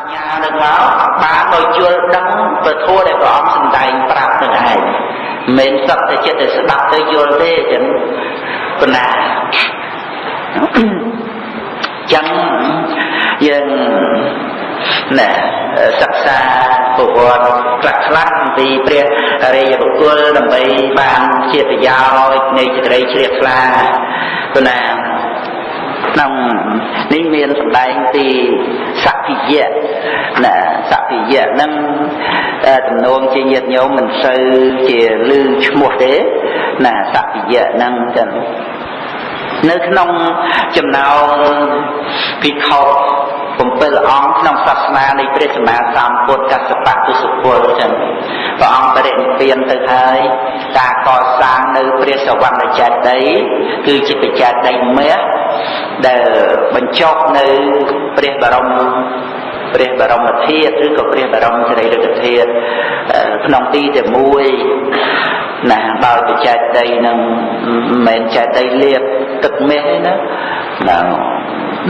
ញ្ញានឹងមកបានមកជល់ដឹងពធัวដែលព្រះអង្គសម្ដែងប្រាប់នឹងឯងមិនសឹកតែចិត្តតែស្ដាប់ទៅយល់ទេចឹងប៉ុណ្ណាចឹងយើងណែសិក្សាប្រវត្តិខ្លះខ្លះអំពីព្រះរាជបុគ្គលដើម្បីបានជាប្រយោជន៍នៃសេចក្តីជ្រះថ្លាប៉ុណ្ណា ក្នុងនេះមានសម្ដែងពីសភិយៈណាសភិយៈហ្នឹងទំនងជាញាតិញោមមិនសូវជាលឺឈ្មោះទេណាសភិយៈហ្នឹងចឹង នៅក្នុងចំណោមភិក្ខុ7អង្គក្នុងសាសនានៃព្រះសម្មាសម្ពុទ្ធកសបៈទុសពលចឹងព្រះអង្គបរិនិព្វានទៅហើយការកសាងនៅព្រះសវណ្ណចេតិយគឺជាបច្ចេតិយមេដែលបញ្ចុះនៅព្រះបរមព្រះបរមធាតុឬក៏ព្រះបរមសារីរិកធាតុក្នុងទីតែមួយ ណាបើបច្ចេកដីនឹងមិនមែនចេតិលៀបទឹកមាសទេណាណា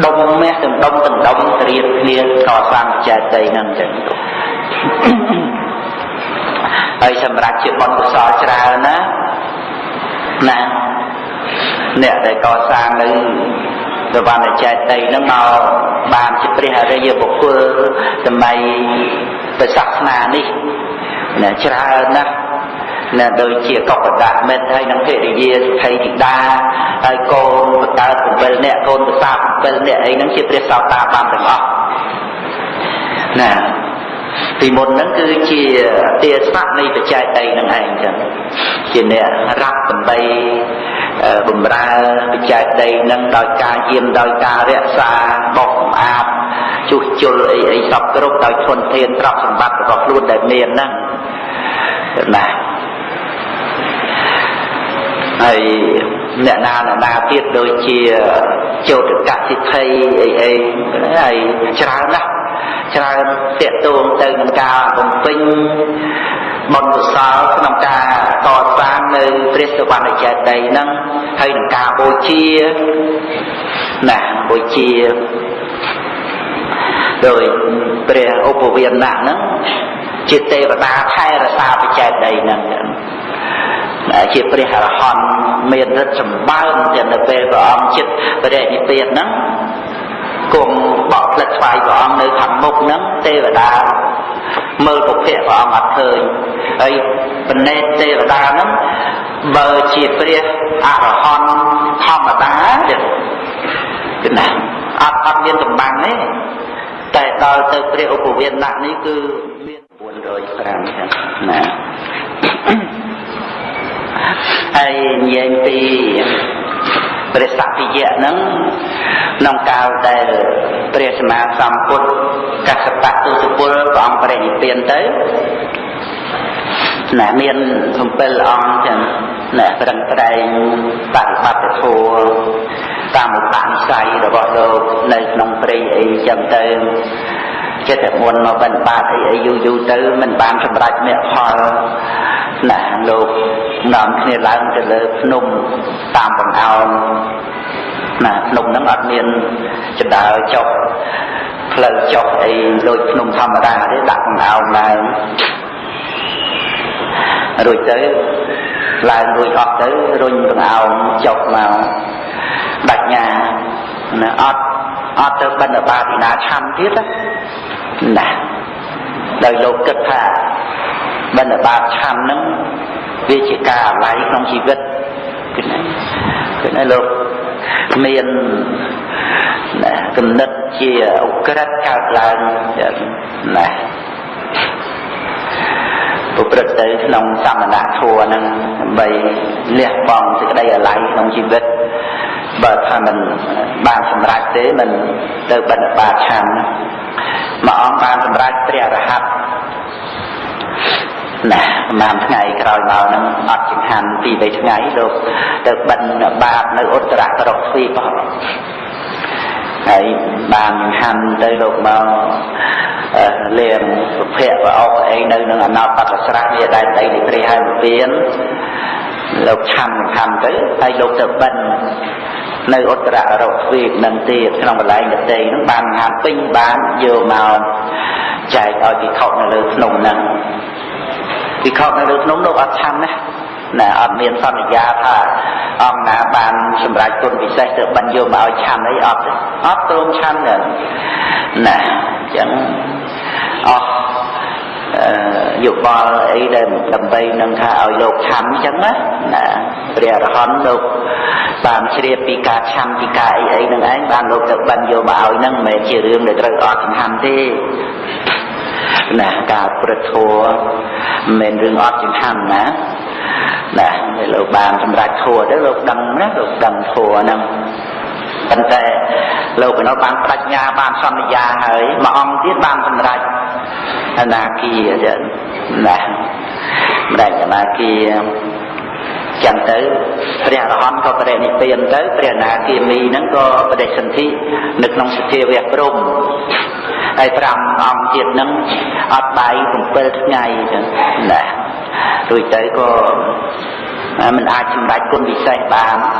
ដុំមាសទាំងដុំទាំងដុំត្រៀបគ្នាកសាងបច្ចេកដីនឹងចឹងហើយសម្រាប់ជាបុណ្យកុសលច្រើនណាណាអ្នកដែលកសាងនៅសវណ្ណចេតិយនឹងមកបានជាព្រះអរិយបុគ្គលសម័យព្រះសាសនានេះណាច្រើនណាស់ ណាដូចជាកបដៈមិត្តហើយនឹងភរិយាសុខីធីតាហើយកូនបកើត7នាក់កូនប្រសា7នាក់អីហ្នឹងជាព្រះសោតាបានទាំងអស់ណាពីមុនហ្នឹងគឺជាទាស័កនៃបច្ចេកដីនឹងឯងចឹងជាអ្នករាប់ដើម្បីបំរើបច្ចេកដីនឹងដោយការយាមដោយការរក្សាបោកសម្អាតជួសជុលអីអីសពគ្រប់ដោយធនធានទ្រព្យសម្បត្តិរបស់ខ្លួនដែលមានហ្នឹងណា ហើយអ្នកណាអ្នកណាទៀតដូចជាចោតកសិទ្ធិអីអីហើយច្រើនណាស់ច្រើនតាកតួងទៅនឹងការបំពេញបុណ្យកុសលក្នុងការកសាងនៅព្រះសវណ្ណចេតិយហ្នឹងហើយនឹងការបូជាណាបូជាដោយព្រះឧបវាណៈហ្នឹងជាទេវតាថែរក្សាបច្ចេកដីហ្នឹង ជាព្រះអរហន្តមានរិទ្ធសម្បើមទាំងនៅពេលព្រះអង្គចិត្តបរិនិព្វានហ្នឹងគង់បកផ្លិតស្វាយព្រះអង្គនៅខាងមុខហ្នឹងទេវតាមើលពុភៈព្រះអង្គអត់ឃើញហើយបណេតទេវតាហ្នឹងបើជាព្រះអរហន្តធម្មតាទៀតគឺណាអត់អត់មានកម្បាំងទេតែដល់ទៅព្រះឧបវេណៈនេះគឺមាន405ចឹងណា ហើយនិយាយពីព្រះសក្តិយៈហ្នឹងក្នុងកាលដែលព្រះសម្មាសម្ពុទ្ធកសបៈទុសពលព្រះអង្គបរិនិព្វានទៅណាមាន7អង្គចឹងណាប្រឹងប្រែងបប្រតិបត្តិធម៌តាមឧបនិស្ស័យរបស់លោកនៅក្នុងព្រៃអីចឹងទៅ ចិត្តតែមុនមកបិណ្ឌបាតអីអីយូរយូរទៅមិនបានសម្រេចមគ្គផលណាលោកនាំគ្នាឡើងទៅលើភ្នំតាមបង្អោនណាភ្នំហ្នឹងអត់មានចដើចុះផ្លូវចុះអីដូចភ្នំធម្មតាទេដាក់បង្អោនឡើងរួចទៅឡើងរួចអស់ទៅរុញបង្អោនចុះមកបញ្ញាណាអត់អត់ទៅបិណ្ឌបាតពីណាឆាន់ទៀតណា ណាស់ដោយលោកគិតថាបណ្ឌបាតឆាន់នឹងវាជាការអាល័យក្នុងជីវិតគឺណាគឺណាលោកមានណាគំនិតជាអក្រិតកើតឡើងណាប្រព្រឹត្តទៅក្នុងសមណធัวនឹងដើម្បីលះបង់សេចក្តីអាល័យក្នុងជីវិតបើថាមិនបានសម្រេចទេមិនទៅបណ្ឌបាតឆាន់ណា មួយអង្គបានសម្រេចព្រះរហ័តណាប្រហែលថ្ងៃក្រោយមកហ្នឹងអត់ចង្ហាន់ពី3ថ្ងៃលោកទៅបិណ្ឌបាតនៅឧត្តរករកទ្វីបហើយបានហាន់ទៅលោកមកលៀងសុភ័ក្រប្រអប់អីនៅនឹងអណបតស្រះនេះដែលដីនៃព្រះហើយពៀនលោកឆាន់ឆាន់ទៅហើយលោកទៅបិណ្ឌ នៅឧត្តររកទ្វីបនឹងទៀតក្នុងកន្លែងដតីនឹងបានហាត់ពេញបានយកមកចែកឲ្យពិខុនៅលើភ្នំហ្នឹងពិខុនៅលើភ្នំលោកអត់ឆាន់ណាណាអត់មានសន្យាថាអង្គណាបានសម្រេចគុណពិសេសទៅបានយកមកឲ្យឆាន់អីអត់ទេអត់ព្រមឆាន់ទេណាអញ្ចឹងអស់ យោបល់អីដែលដើម្បីនឹងថាឲ្យលោកឆាន់អញ្ចឹងណាណាព្រះអរហន្តលោកបានជ្រាបពីការឆាន់ពីការអីអីនឹងឯងបានលោកទៅបានយកមកឲ្យនឹងមិនមែនជារឿងដែលត្រូវអត់សំខាន់ទេណាការប្រធัวមិនមែនរឿងអត់សំខាន់ណាណាលោកបានសម្រេចធัวទៅលោកដឹងណាលោកដឹងធัวហ្នឹង ប៉ុន្តែលោកឯនោះបានប្រាជ្ញាបានសន្យាហើយមួយអង្គទៀតបានសម្រេចអនាគាចឹងណាម្ដេចអនាគាចឹងទៅព្រះអរហន្តក៏បរិនិព្វានទៅព្រះនាគាមីហ្នឹងក៏បដិសន្ធិនៅក្នុងសភាវៈព្រំហើយ5អង្គទៀតហ្នឹងអត់បាយ7ថ្ងៃចឹងណារួចទៅក៏មិនអាចសម្រេចគុណវិសេសបានណា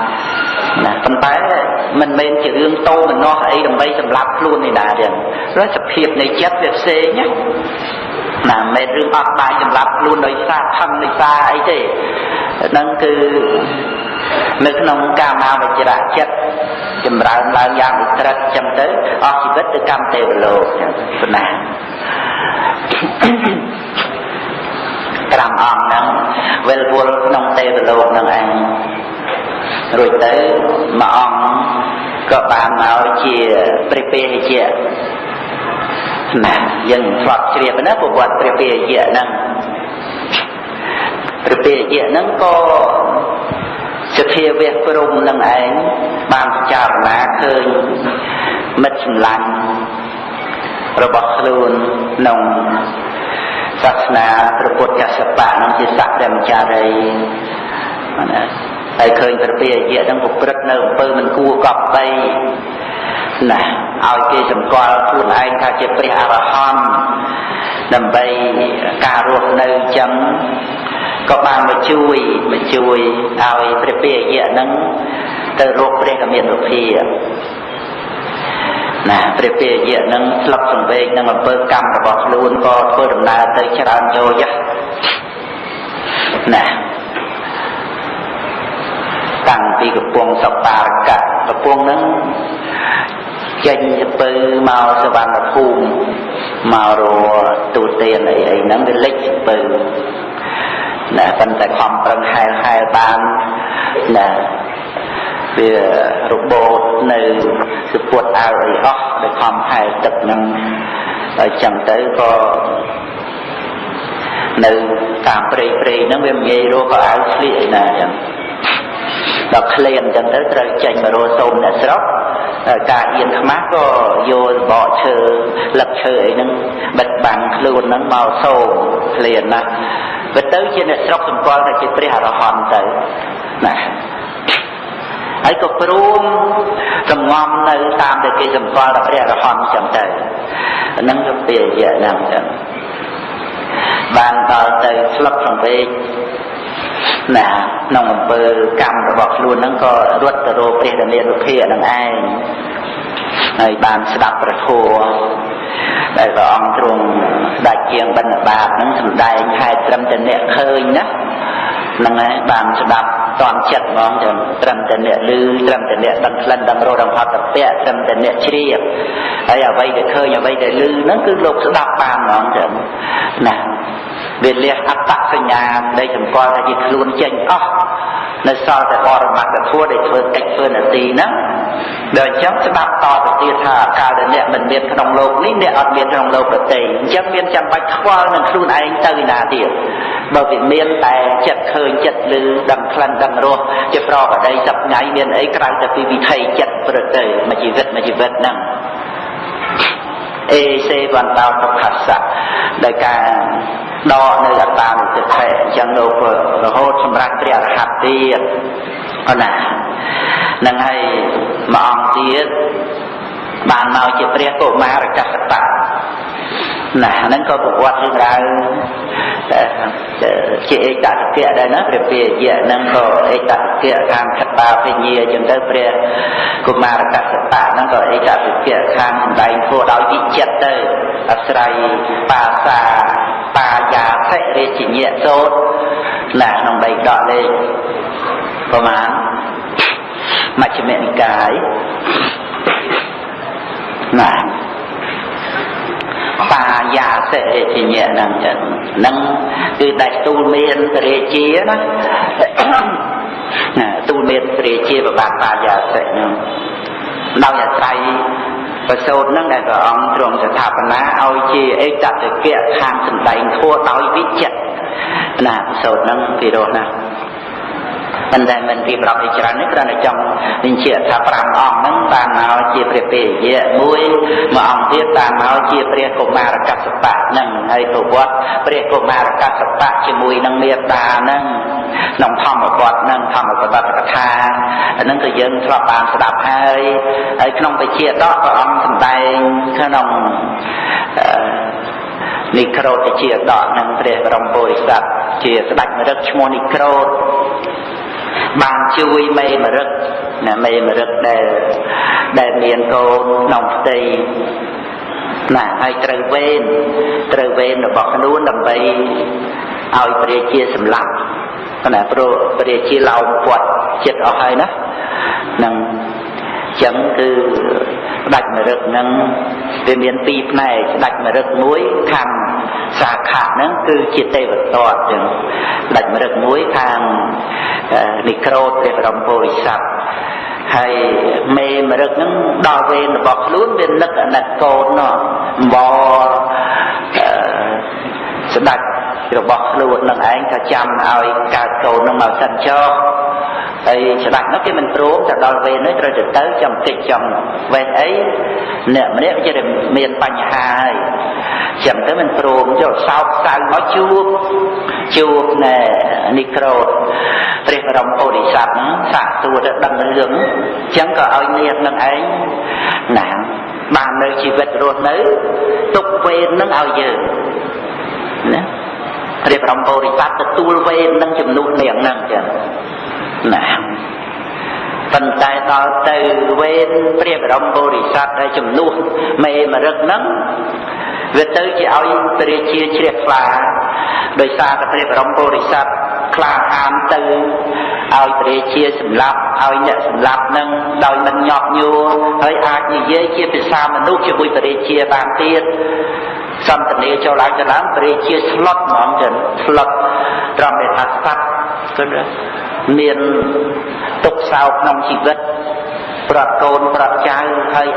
ប៉ុន្តែមិនមែនជារឿងតោមនោះអីដើម្បីសម្លាប់ខ្លួននេះដែរទេព្រោះសភាពនៃចិត្តវាផ្សេងណាណាមិនមែនរឿងអត់បាយសម្លាប់ខ្លួនដោយសារខឹងដោយសារអីទេហ្នឹងគឺនៅក្នុងកាមាវចរៈចិត្តចម្រើនឡើងយ៉ាងឧក្រិដ្ឋចឹងទៅអស់ជីវិតទៅកម្មទេវលោកចឹងប៉ុណ្ណា5អង្គហ្នឹងវិលវល់ក្នុងទេវលោកហ្នឹងឯង រួចទៅមួយអង្គក៏បានមកជាព្រះពេហជាណាយើងធ្លាប់ជ្រាបណាប្រវត្តិព្រះពេហជាហ្នឹងព្រះពេហជាហ្នឹងក៏សភាវៈព្រំនឹងឯងបានពិចារណាឃើញមិត្តសម្លាញ់របស់ខ្លួនក្នុងសាសនាព្រះពុទ្ធកសបៈនឹងជាសក្តិមចារីណា ហើយឃើញព្រះពាយៈនឹងប្រព្រឹត្តនៅអំពើមិនគួរកប់បីណាឲ្យគេសម្គាល់ខ្លួនឯងថាជាព្រះអរហន្តដើម្បីការរស់នៅចឹងក៏បានមកជួយមកជួយឲ្យព្រះពាយៈនឹងទៅរកព្រះកមានរុភាណាព្រះពាយៈនឹងស្លឹកសង្វេកនឹងអំពើកម្មរបស់ខ្លួនក៏ធ្វើដំណើរទៅច្រើនយោយណា តាំងពីកំពង់សបារកៈកំពង់នឹងចេញទៅមកសវណ្ណភូមិមករទូទានអីអីហ្នឹងវាលិចទៅណាប៉ុន្តែខំប្រឹងហែលហែលបានណាវារបូតនៅសពុតអើអីអស់ដែលខំហែលទឹកនឹងហើយចឹងទៅក៏នៅតាមព្រៃព្រៃហ្នឹងវាមិនងាយរកក៏អើស្លៀកឯណាចឹង ដល់ក្លៀនចឹងទៅត្រូវចេញមករកសូមអ្នកស្រុកការអៀនខ្មាស់ក៏យកបកឈើលឹកឈើអីហ្នឹងបិទបាំងខ្លួនហ្នឹងមកសូមក្លៀនណាវាទៅជាអ្នកស្រុកសម្គាល់ថាជាព្រះអរហន្តទៅណាហើយក៏ព្រមសំងំនៅតាមដែលគេសម្គាល់ថាព្រះអរហន្តចឹងទៅហ្នឹងគឺពាក្យហ្នឹងចឹងបានដល់ទៅស្លឹកសង្វេក ណាក្នុងអំពើកម្មរបស់ខ្លួនហ្នឹងក៏រត់ទៅរកព្រះរាមារុភានឹងឯងហើយបានស្ដាប់ប្រធัวដែលព្រះអង្គទ្រង់ស្ដេចជាងបណ្ឌបាតហ្នឹងសំដែងហេតុត្រឹមតែអ្នកឃើញណាហ្នឹងហើយបានស្ដាប់តន់ចិត្តហ្មងចឹងត្រឹមតែអ្នកឮត្រឹមតែអ្នកដឹងក្លិនដឹងរសដឹងហត់តពៈត្រឹមតែអ្នកជ្រាបហើយអ្វីដែលឃើញអ្វីដែលឮហ្នឹងគឺលោកស្ដាប់បានហ្មងចឹងណា វាលះអត្តសញ្ញាដែលសម្គាល់ថាជាខ្លួនចេញអស់នៅសល់តែបរមត្តធម៌ដែលធ្វើកិច្ចធ្វើនាទីហ្នឹងដល់អញ្ចឹងស្ដាប់តទៅទៀតថាកាលដែលអ្នកមិនមានក្នុងលោកនេះអ្នកអត់មានក្នុងលោកដទៃអញ្ចឹងមានចាំបាច់ខ្វល់នឹងខ្លួនឯងទៅណាទៀតបើវាមានតែចិត្តឃើញចិត្តឮដឹងក្លិនដឹងរសជាប្រកបដីសប្ងៃមានអីក្រៅតែពីវិថីចិត្តព្រឹកទៅមួយជីវិតមួយជីវិតហ្នឹង អេសេវន្តោទុក្ខសៈដោយការដកនៅអត្តានុតិថិអញ្ចឹងលោករហូតសម្រាប់ព្រះអរហន្តទៀតអណានឹងហើយមួយអង្គទៀតបានមកជាព្រះកុមារកសបៈ ណាហ្នឹងក៏ប្រវត្តិរឿងរ៉ាវជាឯកតកៈដែរណាព្រះពាយៈហ្នឹងក៏ឯកតកៈខាងខតាភិញ្ញាអញ្ចឹងទៅព្រះកុមារកសបៈហ្នឹងក៏ឯកតកៈខាងសម្ដែងធัวដោយវិចិត្រទៅអាស្រ័យបាសាបាយាសិរាជញ្ញៈសូត្រណាក្នុងដីដកលេខប្រមាណមជ្ឈិមនិកាយណា បាយាសិរិជញ្ញៈហ្នឹងចឹងហ្នឹងគឺដាច់ទូលមានរាជាណាណាទូលមានរាជាប្របាទបាយាសិហ្នឹងដោយអាស្រ័យប្រសូតនឹងដែលព្រះអង្គទ្រង់ស្ថាបនាឲ្យជាឯកតតិកៈខាងសម្ដែងធัวដោយវិចិត្រណាប្រសូតនឹងពីរោះណា ប៉ុន្តែមិនរៀបរាប់ឲ្យច្រើននេះគ្រាន់តែចង់បញ្ជាក់ថា5អង្គហ្នឹងបានមកជាព្រះពេយៈមួយមួយអង្គទៀតបានមកជាព្រះកុមារកសបៈហ្នឹងហើយប្រវត្តិព្រះកុមារកសបៈជាមួយនឹងមេត្តាហ្នឹងក្នុងធម្មវត្តហ្នឹងធម្មបដកថាអាហ្នឹងក៏យើងធ្លាប់បានស្ដាប់ហើយហើយក្នុងវិជាដកព្រះអង្គសម្ដែងក្នុងនិក្រូតជាដកនឹងព្រះបរមពុរិស័ទជាស្ដេចមរឹកឈ្មោះនិក្រូត បានជួយមេមរឹកណាមេមរឹកដែលដែលមានកូនក្នុងផ្ទៃណាហើយត្រូវវេនត្រូវវេនរបស់ខ្លួនដើម្បីឲ្យព្រះជាសម្លាប់ណាព្រោះព្រះជាឡោមពាត់ចិត្តអស់ហើយណានឹងចឹងគឺស្ដេចមរឹកនឹងវាមានពីរផ្នែកស្ដេចមរឹកមួយខាង សាខៈហ្នឹងគឺជាទេវតតចឹងស្ដេចមរឹកមួយខាងនិក្រូតព្រះបរមពុរិស័ទហើយមេមរឹកហ្នឹងដល់វេនរបស់ខ្លួនវានឹកអាណិតកូននោះបស្ដេច របស់ខ្លួននឹងឯងថាចាំឲ្យកើតកូននឹងមកសិនចោហើយច្បាស់នោះគេមិនព្រមទៅដល់វេននេះត្រូវទៅទៅចាំតិចចាំវេនអីអ្នកម្នាក់វាមានបញ្ហាហើយចាំទៅមិនព្រមយកសោកសៅមកជួបជួបណែនីក្រូតព្រះបរមពុរិស័ទសាកសួរទៅដឹងរឿងអញ្ចឹងក៏ឲ្យនាងនឹងឯងណាបាននៅជីវិតរស់នៅទុកវេននឹងឲ្យយើងណា ព្រះបរមពុរិស័ទទទួលវេននឹងជំនួសនាងនឹងចឹងណាប៉ុន្តែដល់ទៅវេនព្រះបរមពុរិស័ទដែលជំនួសមេមរឹកហ្នឹងវាទៅជាឲ្យព្រះជាជ្រះថ្លាដោយសារតែព្រះបរមពុរិស័ទខ្លាហានទៅឲ្យព្រះជាសម្លាប់ឲ្យអ្នកសម្លាប់នឹងដោយមិនញាប់ញួរហើយអាចនិយាយជាភាសាមនុស្សជាមួយព្រះជាបានទៀត សន្តានាចូលឡើងទៅឡើងព្រះជាស្លុតហ្មងចឹងស្លុតត្រង់ដែលថាសត្វគឺមានទុកសោកក្នុងជីវិតប្រត់កូនប្រត់ចៅហើយ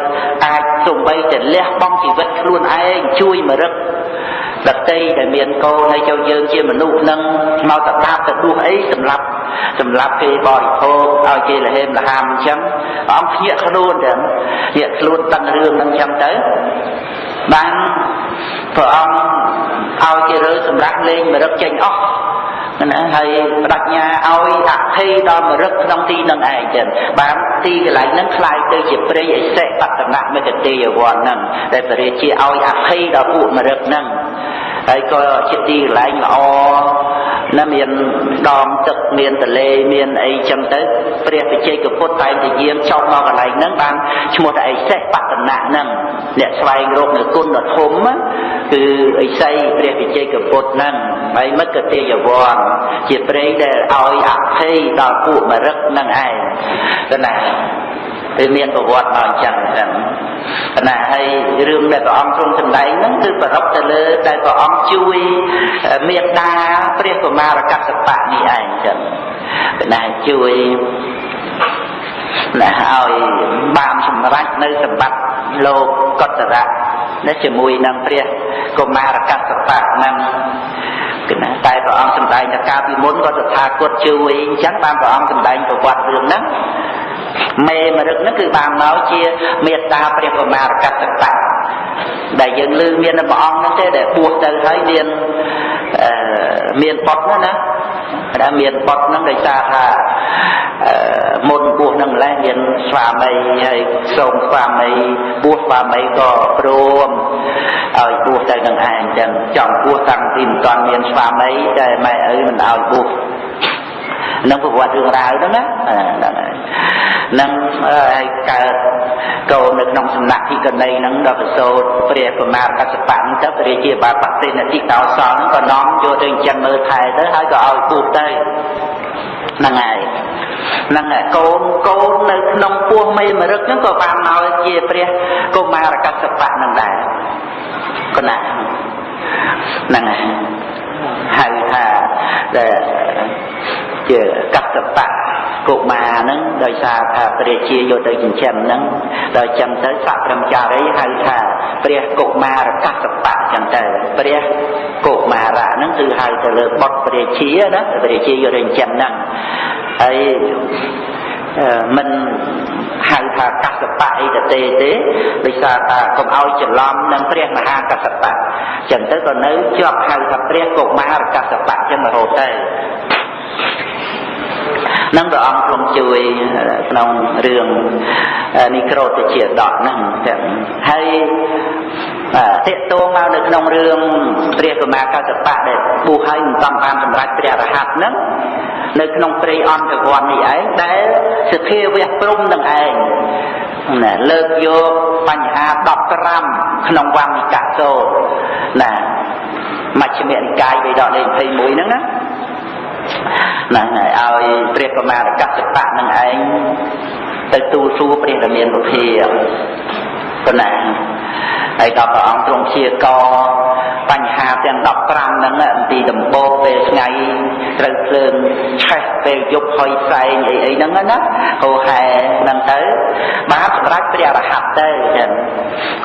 អាចសំបីតែលះបង់ជីវិតខ្លួនឯងជួយមរឹកដតីដែលមានកូនហើយចូលយើងជាមនុស្សនឹងមកតដាបទៅដួសអីសម្រាប់សម្រាប់គេបរិភោគឲ្យគេលហេមលហាមអញ្ចឹងអង្គភ្ញាក់ខ្លួនទាំងភ្ញាក់ខ្លួនដឹងរឿងហ្នឹងអញ្ចឹងទៅ បានព្រះអង្គឲ្យគេរើសម្រាប់លេងមរឹកចេញអស់ណាហើយបដញ្ញាឲ្យអភ័យដល់មរឹកក្នុងទីនឹងឯងចឹងបានទីកន្លែងហ្នឹងคล้ายទៅជាព្រៃអិសិបតនៈមេកទេយវ័នហ្នឹងដែលព្រះរាជាឲ្យអភ័យដល់ពួកមរឹកហ្នឹង ហើយក៏ជាទីកន្លែងល្អណាមានដងទឹកមានទលេមានអីចឹងទៅព្រះវិជ័យកពុទ្ធតែងតែយាមចប់មកកន្លែងហ្នឹងបានឈ្មោះតែអិសេសបតនៈហ្នឹងអ្នកស្វែងរកនៅគុណធម៌គឺអិស័យព្រះវិជ័យកពុទ្ធហ្នឹងហើយមគតិយវ័នជាព្រៃដែលឲ្យអភ័យដល់ពួកមរឹកហ្នឹងឯងទៅណា វាមានប្រវត្តិមកអញ្ចឹងចឹងណាហើយរឿងដែលព្រះអង្គទ្រង់សម្ដែងហ្នឹងគឺប្ររពទៅលើដែលព្រះអង្គជួយមេត្តាព្រះកុមារកសបៈនេះឯងចឹងណាជួយណាឲ្យបានសម្រេចនៅសម្បត្តិលោកកតរៈនេះជាមួយនឹងព្រះកុមារកសបៈហ្នឹងគឺណាតែព្រះអង្គសម្ដែងថាកាលពីមុនក៏តថាគតជួយអញ្ចឹងបានព្រះអង្គសម្ដែងប្រវត្តិរឿងហ្នឹង មេមរឹកហ្នឹងគឺបានមកជាមេត្តាព្រះកុមារកតតៈដែលយើងឮមានព្រះអង្គហ្នឹងទេដែលបួសទៅហើយមានអឺមានបុតណាណាដែលមានបុតហ្នឹងដោយសារថាមុនបួសនឹងម្លេះមានស្វាមីហើយសូមស្វាមីបួសស្វាមីក៏ព្រមឲ្យបួសទៅនឹងឯងចឹងចង់បួសតាំងពីមិនទាន់មានស្វាមីតែម៉ែឪមិនឲ្យបួស នឹងប្រវត្តិរឿងរ៉ាវហ្នឹងណាហ្នឹងហើយនឹងឲ្យកើតកូននៅក្នុងសំណាក់ទីកណីហ្នឹងដល់ប្រសូតព្រះកុមារកសបៈទៅព្រះជាបាបតិនតិកោសលហ្នឹងក៏នាំយកទៅចិញ្ចឹមមើលថែទៅហើយក៏ឲ្យពុះទៅហ្នឹងហើយហ្នឹងកូនកូននៅក្នុងពោះមេមរឹកហ្នឹងក៏បានមកជាព្រះកុមារកសបៈហ្នឹងដែរគណៈហ្នឹងហើយហៅថា ជាកសបៈកុមារហ្នឹងដោយសារថាព្រះជាយកទៅចិញ្ចឹមហ្នឹងដល់ចឹងទៅសក្រមចារីហៅថាព្រះកុមារកសបៈចឹងទៅព្រះកុមារៈហ្នឹងគឺហៅទៅលើបុត្រព្រះជាណាព្រះជាយកទៅចិញ្ចឹមហ្នឹងហើយមិនហៅថាកសបៈអីទៅទេទេដោយសារថាកុំឲ្យច្រឡំនឹងព្រះមហាកសបៈចឹងទៅក៏នៅជាប់ហៅថាព្រះកុមារកសបៈចឹងរហូតទៅ នឹងព្រះអង្គទ្រង់ជួយក្នុងរឿងនីក្រូតជាដកហ្នឹងហើយតេតងមកនៅក្នុងរឿងព្រះកមាកសបៈដែលបុះឲ្យមិនតំបានសម្រេចព្រះរហ័តហ្នឹងនៅក្នុងព្រៃអន្តរវ័ននេះឯងដែលសភាវៈព្រំនឹងឯងណាលើកយកបញ្ហា10ក្រាមក្នុងវង្និកសោណាមជ្ឈិមនិកាយវេដកលេខ21ហ្នឹងណា ហ្នឹងហើយឲ្យព្រះកមារកសបៈនឹងឯងទៅទូលសួរព្រះរាមានុភាប៉ុណ្ណាហើយដល់ព្រះអង្គទ្រង់ជាកបញ្ហាទាំង15ហ្នឹងទីដំបូងពេលថ្ងៃត្រូវភ្លើងឆេះពេលយប់ហុយផ្សែងអីអីហ្នឹងណាហោហែហ្នឹងទៅបានសម្រាប់ព្រះរហ័តទៅចឹង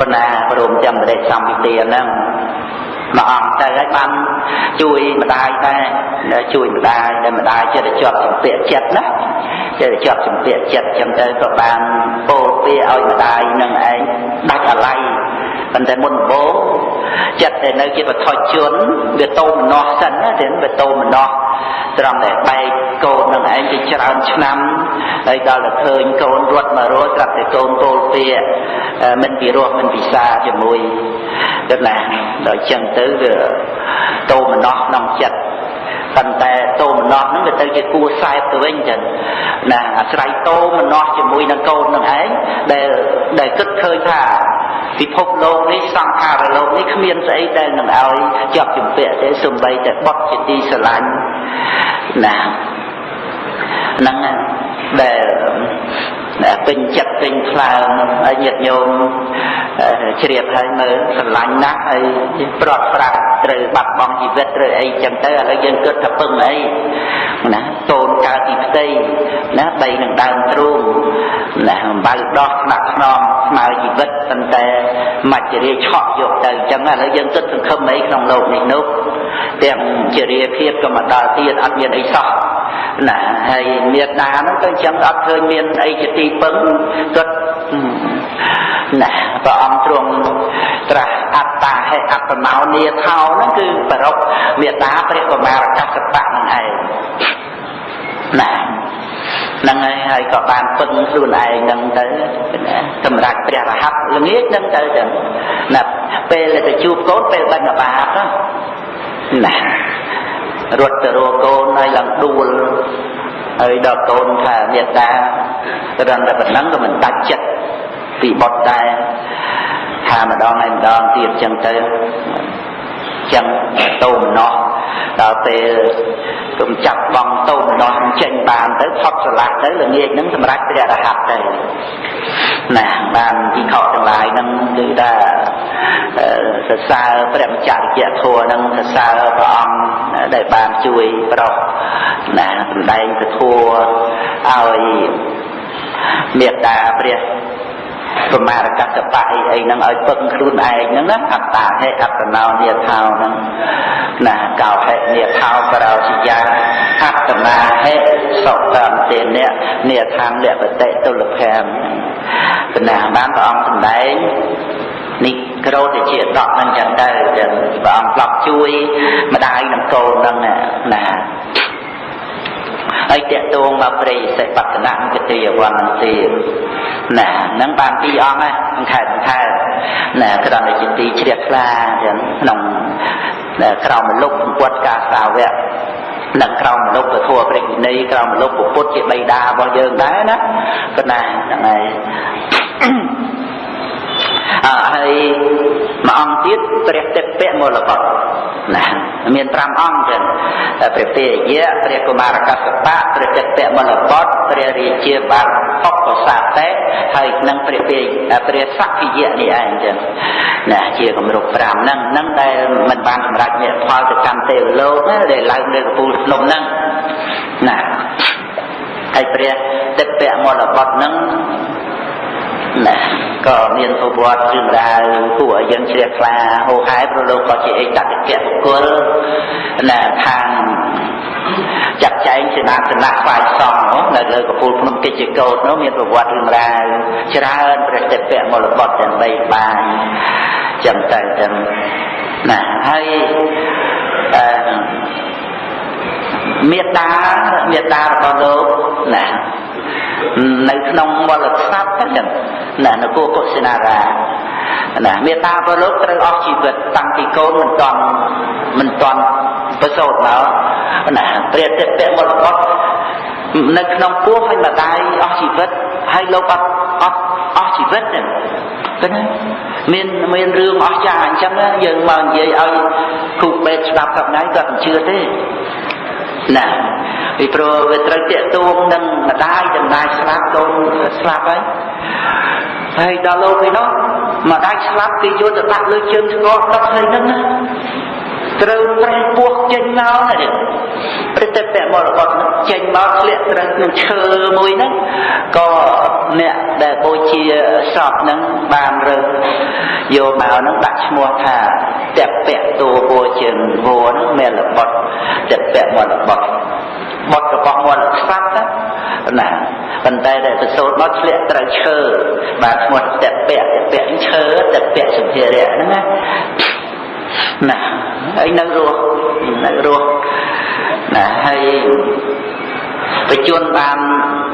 គណាព្រមទាំងបរិសម្ពិទាហ្នឹង មួយអង្គទៅហើយបានជួយម្ដាយដែរជួយម្ដាយដែលម្ដាយចិត្តជាប់ចម្ពាក់ចិត្តណាចិត្តជាប់ចម្ពាក់ចិត្តចឹងទៅក៏បានពោលពាក្យឲ្យម្ដាយនឹងឯងដាច់អាល័យ ប៉ុន្តែមុនដំបូងចិត្តតែនៅជាបថុជនវាតោមនោះសិនណាទេវាតោមនោះត្រង់តែបែកកូននឹងឯងជាច្រើនឆ្នាំហើយដល់តែឃើញកូនរត់មករស់ស្រាប់តែកូនពោលពាក្យមិនពិរោះមិនពិសាជាមួយទៅណាដល់ចឹងទៅវាតោមនោះក្នុងចិត្ត ប៉ុន្តែតោមនោះហ្នឹងវាទៅជាគួសែបទៅវិញចឹងណាអាស្រ័យតោមនោះជាមួយនឹងកូននឹងឯងដែលដែលគិតឃើញថាពិភពលោកនេះសង្ខារលោកនេះគ្មានស្អីដែលនឹងឲ្យជាប់ជំពាក់ទេសំបីតែបត់ជាទីស្រឡាញ់ណាហ្នឹងដែល ពេញចិត្តពេញខ្លាំងហើយញាតិញោមជ្រាបហើយមើលស្រឡាញ់ណាស់ហើយប្រត់ប្រាក់ត្រូវបាត់បង់ជីវិតត្រូវអីចឹងទៅឥឡូវយើងគិតថាពឹងអីណាតូនកើតពីផ្ទៃណាបីនឹងដើមទ្រូងណាអំបៅដោះថ្នាក់ថ្នមស្មើជីវិតប៉ុន្តែមច្ចរាឆក់យកទៅចឹងឥឡូវយើងគិតសង្ឃឹមអីក្នុងលោកនេះនោះទាំងជារាភាពក៏មកដល់ទៀតអត់មានអីសោះណាហើយមេត្តាហ្នឹងទៅចឹងអត់ឃើញមានអីជាទីពឹងគាត់ណាព្រះអង្គទ្រង់ត្រាស់អត្តាហេអត្តនោនីថោហ្នឹងគឺប្ររពមេត្តាព្រះកុមារកសបៈហ្នឹងឯងណាហ្នឹងហើយហើយក៏បានពឹងខ្លួនឯងហ្នឹងទៅសម្រាប់ព្រះរហ័តល្ងាចហ្នឹងទៅចឹងណាពេលទៅជួបកូនពេលបិណ្ឌបាតណារត់ទៅរកកូនហើយឡើងដួល ហើយដល់កូនថាមេត្តាត្រឹមតែប៉ុណ្ណឹងក៏មិនដាច់ចិត្តពីបុតដែរថាម្ដងហើយម្ដងទៀតចឹងទៅចឹងតោមណោះដល់ពេល គុំចាប់បងតោមណោះចេញបានទៅផុតស្រឡះទៅល្ងាចហ្នឹងសម្រាប់ព្រះរហ័តទៅណាបានទីខកទាំងឡាយហ្នឹងគឺថាសរសើរព្រះម្ចាស់វិជ្ជាធម៌ហ្នឹងសរសើរព្រះអង្គដែលបានជួយប្រោសណាសម្ដែងពធัวឲ្យមេត្តាព្រះ ប្រមារកតបៈអីអីហ្នឹងឲ្យពឹងខ្លួនឯងហ្នឹងណាអត្តាហេអត្តនោនិថោហ្នឹងណាកោហេនិថោបរោសិយាអត្តនាហេសុតន្តិនៈនិថាងលបតិទុលភ័មកណាបានព្រះអង្គសម្ដែងនេះក្រោតជាដកនឹងចឹងទៅចឹងព្រះអង្គប្រាប់ជួយម្ដាយនឹងកូននឹងណា ហើយតេតងមកព្រៃសិបត្តនគតិយវ័នទៀតណាហ្នឹងបានពីរអង្គហ្នឹងខែខែណាក្រំតែជាទីជ្រះថ្លាចឹងក្នុងក្រោមលុបពុទ្ធការសាវកនិងក្រោមមនុស្សពធព្រះវិន័យក្រោមមនុស្សពុទ្ធជាបិតារបស់យើងដែរណាប៉ុណ្ណាហ្នឹងហើយអើហើយមួយអង្គទៀតព្រះតិពៈមលបុត្រ ណាមាន5អង្គចឹងព្រះពេយៈព្រះកុមារកសបៈព្រះតិពៈមលបុត្រព្រះរាជាបាទអបសាតេហើយនឹងព្រះពេព្រះសក្កិយៈនេះឯងចឹងណាជាគម្រប់5ហ្នឹងហ្នឹងដែលមិនបានសម្រេចញាផលទៅកម្មទេវលោកដែលឡើងលើកំពូលភ្នំហ្នឹងណាហើយព្រះតិពៈមលបុត្រហ្នឹង ណាក៏មានប្រវត្តិរឿងរ៉ាវគួរឲ្យយើងជ្រះថ្លាហូរហែព្រោះលោកក៏ជាអេតតិកៈបុគ្គលណាខាងចាត់ចែងសេនាសនៈស្វាយសង្ឃនៅលើកពូលភ្នំកិច្ចកោតនោះមានប្រវត្តិរឿងរ៉ាវច្រើនព្រះតិពៈមលបុត្រទាំងបីបានចឹងទៅចឹងណាហើយអឺមេត្តាមេត្តារបស់លោកណា នៅក្នុងមលក្ស័ព្ទហ្នឹងណានគរកុសិនារាណាមេត្តាព្រះលោកត្រូវអស់ជីវិតតាំងពីកូនមិនតាន់មិនតាន់ប្រសូតមកណាព្រះតិពៈមលបុត្រនៅក្នុងពោះហើយម្ដាយអស់ជីវិតហើយលោកអត់អត់អស់ជីវិតហ្នឹងឃើញមានមានរឿងអស្ចារ្យអញ្ចឹងយើងមកនិយាយឲ្យគ្រូពេទ្យស្ដាប់ថ្ងៃគាត់មិនជឿទេ ណាពីព្រោះវាត្រូវតាកទួងនឹងម្ដាយចម្ដាយស្លាប់កូនស្លាប់ហើយហើយដល់លោកឯនោះម្ដាយស្លាប់គេយកទៅដាក់លើជើងស្គរទឹកហើយហ្នឹងណាត្រូវប្រេះពោះចេញមកណាព្រឹត្តិពមរកតចេញមកធ្លាក់ត្រូវក្នុងឈើមួយហ្នឹងក៏អ្នកដែលបូជាសពហ្នឹងបានរើសយកមកហ្នឹងដាក់ឈ្មោះថា តពៈតួបូជាវោហ្នឹងមានលបុតតពៈមរបុតបុតរបស់មរខ្វាត់ណាប៉ុន្តែដែលប្រសូតមកធ្លាក់ត្រូវឈើបាទឈ្មោះតពៈតពៈឈើតពៈសុភារៈហ្នឹងណាណាហើយនៅរស់នៅរស់ណាហើយបច្ចុប្បន្នបាន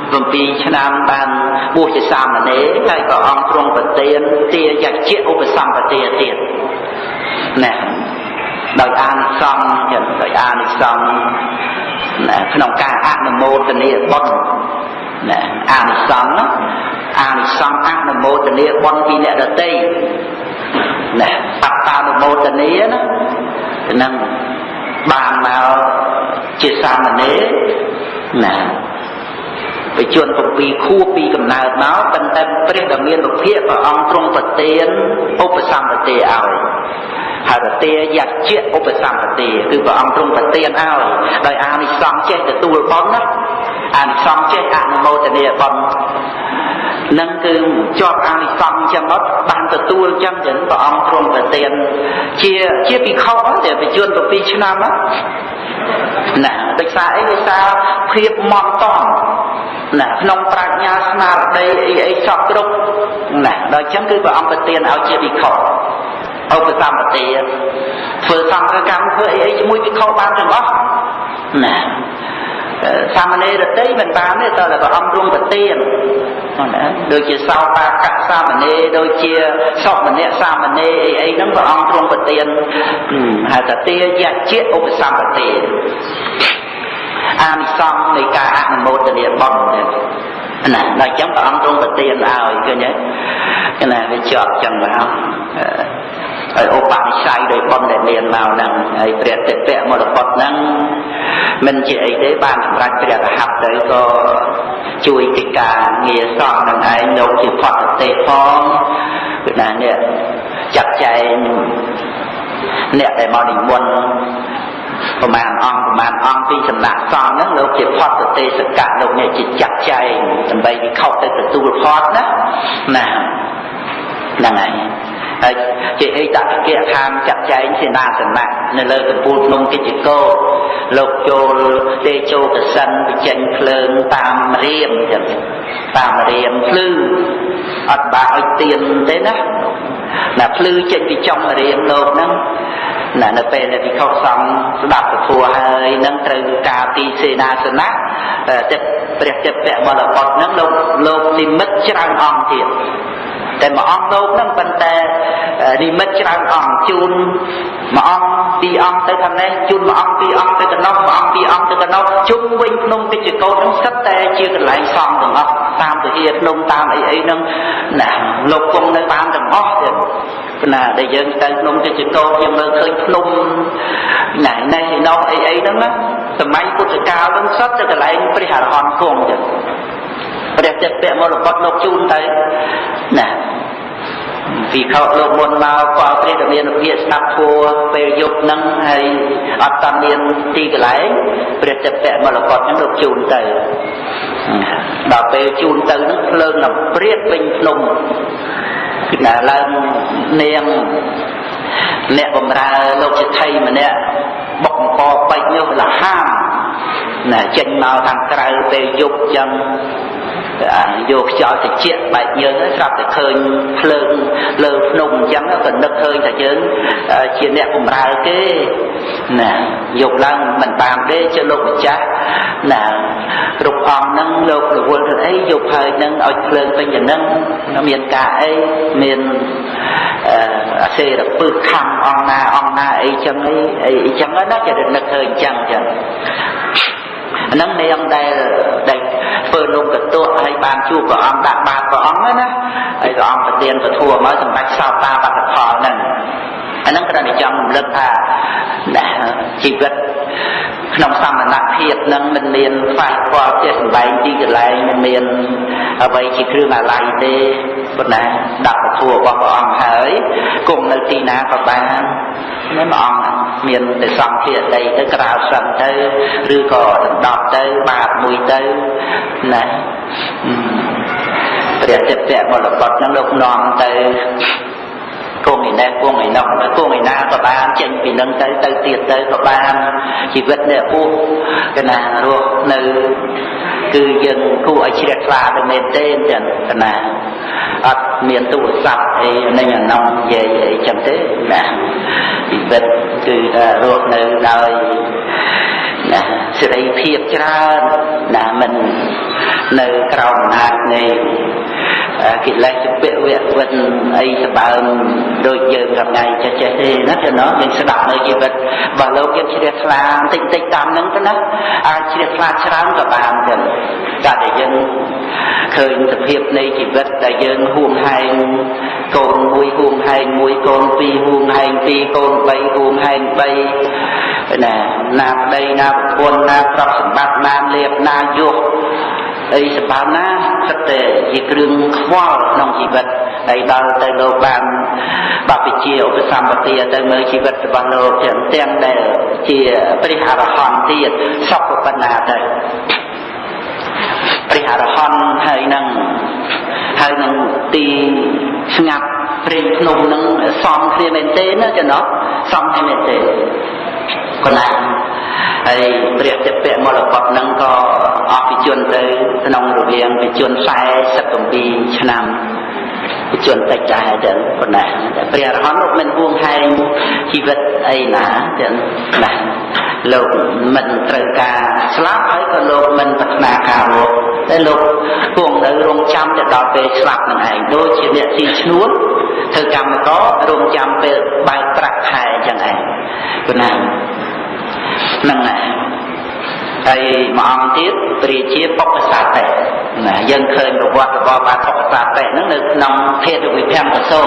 7ឆ្នាំបានបួសជាសាមណេរហើយក៏អង្គទ្រង់ប្រទានទាយជាឧបសម្បទាទៀត ណាដោយអានិសង្ឃចឹងដោយអានិសង្ឃណាក្នុងការអនុមោទនាបុណ្យណាអានិសង្ឃអានិសង្ឃអនុមោទនាបុណ្យពីអ្នកដទៃណាបត្តានុមោទនាណានឹងបានមកជាសាមណេរណា បជន7ខួបពីកំណើតមកប៉ុន្តែព្រះដ៏មានវិភាកព្រះអង្គទ្រង់ប្រទានឧបសម្បទាឲ្យហើយប្រទាយៈជាឧបសម្បទាគឺព្រះអង្គទ្រង់ប្រទានឲ្យដោយអានិសង្ឃចេះទទួលបុណ្យណាអានិសង្ឃចេះអនុមោទនាបុណ្យនឹងគឺជាប់អានិសង្ឃចឹងមកបានទទួលចឹងចឹងព្រះអង្គទ្រង់ប្រទានជាជាភិក្ខុតែបច្ចុប្បន្ន7ឆ្នាំណាដោយសារអីដោយសារភាពមត់តង់ ណាក្នុងប្រាជ្ញាស្មារតីអីអីសពគ្រប់ណាដល់ចឹងគឺព្រះអង្គប្រទានឲ្យជាភិក្ខុឧបសម្បទាធ្វើសង្ឃកម្មធ្វើអីអីជាមួយភិក្ខុបានទាំងអស់ណាសាមណេរតីមិនបានទេតើព្រះអង្គទ្រង់ប្រទានណាដូចជាសោបាកៈសាមណេរដូចជាសុមនៈសាមណេរអីអីហ្នឹងព្រះអង្គទ្រង់ប្រទានហៅថាទាយៈជាឧបសម្បទា អានិសង្ឃនៃការអនុមោទនាបុណ្យណាដល់អញ្ចឹងព្រះអង្គទ្រង់ប្រទានឲ្យឃើញទេណាវាជាប់ចឹងមកហើយឧបនិស្ស័យដោយបុណ្យដែលមានមកហ្នឹងហើយព្រះតិពៈមរកតហ្នឹងមិនជាអីទេបានសម្រេចព្រះរហ័តទៅក៏ជួយកិច្ចការងារសពនឹងឯងលោកជាផតទេផងគឺណានេះចាត់ចែងអ្នកដែលមកនិមន្ត ប្រមាណអង្គប្រមាណអង្គពីសំណាក់សង្ឃហ្នឹងលោកជាផតទេសកៈលោកនេះជាចាត់ចែងដើម្បីវិខុសទៅទទួលផតណាណាហ្នឹងហើយហើយជាអេតកិកខាងចាត់ចែងសេនាសនៈនៅលើកំពូលភ្នំកិច្ចកោលោកចូលទេជោកសិនបញ្ចេញភ្លើងតាមរៀមចឹងតាមរៀមភ្លឺអត់បាក់ឲ្យទៀនទេណា ណាភ្លឺចេញពីចំរៀមលោកហ្នឹងណានៅពេលដែលភិក្ខុសង្ឃស្ដាប់ពធហើយនឹងត្រូវការទីសេនាសនៈចិត្តព្រះចិត្តពមលបុត្រនឹងលោកលោកនិមិត្តច្រើនអង្គទៀត តែមួយអង្គលោកហ្នឹងប៉ុន្តែនិមិត្តច្រើនអង្គជូនមួយអង្គពីរអង្គទៅខាងនេះជូនមួយអង្គពីរអង្គទៅកណ្ដោះមួយអង្គពីរអង្គទៅកណ្ដោះជុំវិញភ្នំកិច្ចកោតហ្នឹងសិតតែជាកន្លែងសំទាំងអស់តាមពហិភ្នំតាមអីអីហ្នឹងណាលោកគង់នៅតាមទាំងអស់ទៀតណាដែលយើងទៅភ្នំកិច្ចកោតយើងមើលឃើញភ្នំណែនេះនោះអីអីហ្នឹងណាសម័យពុទ្ធកាលហ្នឹងសិតតែកន្លែងព្រះអរហន្តគង់ចឹង ព្រះចិត្តពមរកតលោកជូនទៅណាពីខោលោកមុនមកក៏ព្រះរាមានុភាស្ដាប់ធัวពេលយប់ហ្នឹងហើយអត់តាមានទីកន្លែងព្រះចិត្តពមរកតហ្នឹងលោកជូនទៅដល់ពេលជូនទៅហ្នឹងភ្លើងដល់ព្រាតពេញភ្នំគឺណាឡើងនាងអ្នកបំរើលោកចិទ្ធិម្នាក់បុកអង្គពេជ្រនោះលហាមណាចេញមកខាងក្រៅពេលយប់ចឹង យកខ្យល់ត្រជាក់បែកយើងស្រាប់តែឃើញភ្លើងលើភ្នំអញ្ចឹងក៏នឹកឃើញថាយើងជាអ្នកបម្រើគេណាយកឡើងមិនបានទេជាលោកម្ចាស់ណាគ្រប់អង្គហ្នឹងលោករវល់ទៅអីយកហើយនឹងឲ្យភ្លើងពេញយ៉ាងហ្នឹងមានការអីមានអសេរពឹសខំអង្គណាអង្គណាអីចឹងអីអីចឹងណាជានឹកឃើញចឹងចឹង ហ្នឹងនាងដែលដែលធ្វើនំកតក់ហើយបានជួបព្រះអង្គដាក់បាតព្រះអង្គណាហើយព្រះអង្គប្រទានពធមកសម្រាប់សោតាបត្តផលហ្នឹងអាហ្នឹងគ្រាន់តែចង់រំលឹកថាជីវិត ក្នុងសមណភាពនឹងមិនមានខ្វះខ្វល់ជាសម្បែងទីកន្លែងមិនមានអ្វីជាគ្រឿងអាល័យទេប៉ុន្តែដាក់ពធរបស់ព្រះអង្គហើយគង់នៅទីណាក៏បាននេះព្រះអង្គមានតែសង្ឃាដីទៅក្រៅសឹងទៅឬក៏ដណ្ដប់ទៅបាតមួយទៅណាព្រះចិត្តៈមរកតនឹងលោកនាំទៅ គង់ឯនេះគង់ឯនោះគង់ឯណាក៏បានចេញពីនឹងទៅទៅទៀតទៅក៏បានជីវិតនេះពុះកណារស់នៅគឺយើងគួរឲ្យជ្រះថ្លាទៅមែនទេចឹងកណាអត់មានទូរស័ព្ទអីនឹងអានោះនិយាយអីចឹងទេណាជីវិតគឺថារស់នៅដោយណាសេរីភាពច្រើនណាមិននៅក្រោមអំណាចនៃ កិលេសពវៈវិនអីសបើមដូចយើងកថ្ងៃចេះចេះទេណាទៅណោះយើងស្ដាប់នៅជីវិតរបស់លោកយើងជ្រះថ្លាបន្តិចតិចតាមហ្នឹងទៅណាអាចជ្រះថ្លាច្រើនក៏បានចឹងតែតែយើងឃើញសភាពនៃជីវិតដែលយើងហួងហែងកូនមួយហួងហែងមួយកូនពីរហួងហែងពីរកូនបីហួងហែងបីណាណាប្តីណាប្រពន្ធណាទ្រព្យសម្បត្តិណាលៀបណាយុះ អីសម្បើមណាសិតតែជាគ្រឿងខ្វល់ក្នុងជីវិតហើយដល់ទៅលោកបានបព្វជិឧបសម្បទាទៅមើលជីវិតរបស់លោកទាំងទាំងដែលជាព្រះអរហន្តទៀតសុខប៉ុណ្ណាទៅព្រះអរហន្តហើយនឹងហើយនឹងទីស្ងាត់ព្រៃភ្នំនឹងសំគ្នាមែនទេណាចំណោះសំគ្នាមែនទេកណា ហើយព្រះចិត្តពមរកតនឹងក៏អស់ពីជនទៅក្នុងរវាងពីជន47ឆ្នាំពីជនតិចដែរចឹងប៉ុណ្ណាព្រះអរហន្តលោកមិនហួងហែងជីវិតអីណាចឹងណាលោកមិនត្រូវការស្លាប់ហើយក៏លោកមិនប្រាថ្នាការរស់តែលោកគង់នៅរងចាំទៅដល់ពេលស្លាប់នឹងឯងដូចជាអ្នកស៊ីឈ្នួលធ្វើកម្មកររងចាំពេលបើកប្រាក់ខែចឹងឯងប៉ុណ្ណា ហ្នឹងណាហើយមួយអង្គទៀតព្រះជាបុព្វសាតេណាយើងឃើញប្រវត្តិរបស់បាទបុព្វសាតេហ្នឹងនៅក្នុងភេទវិភង្គសោ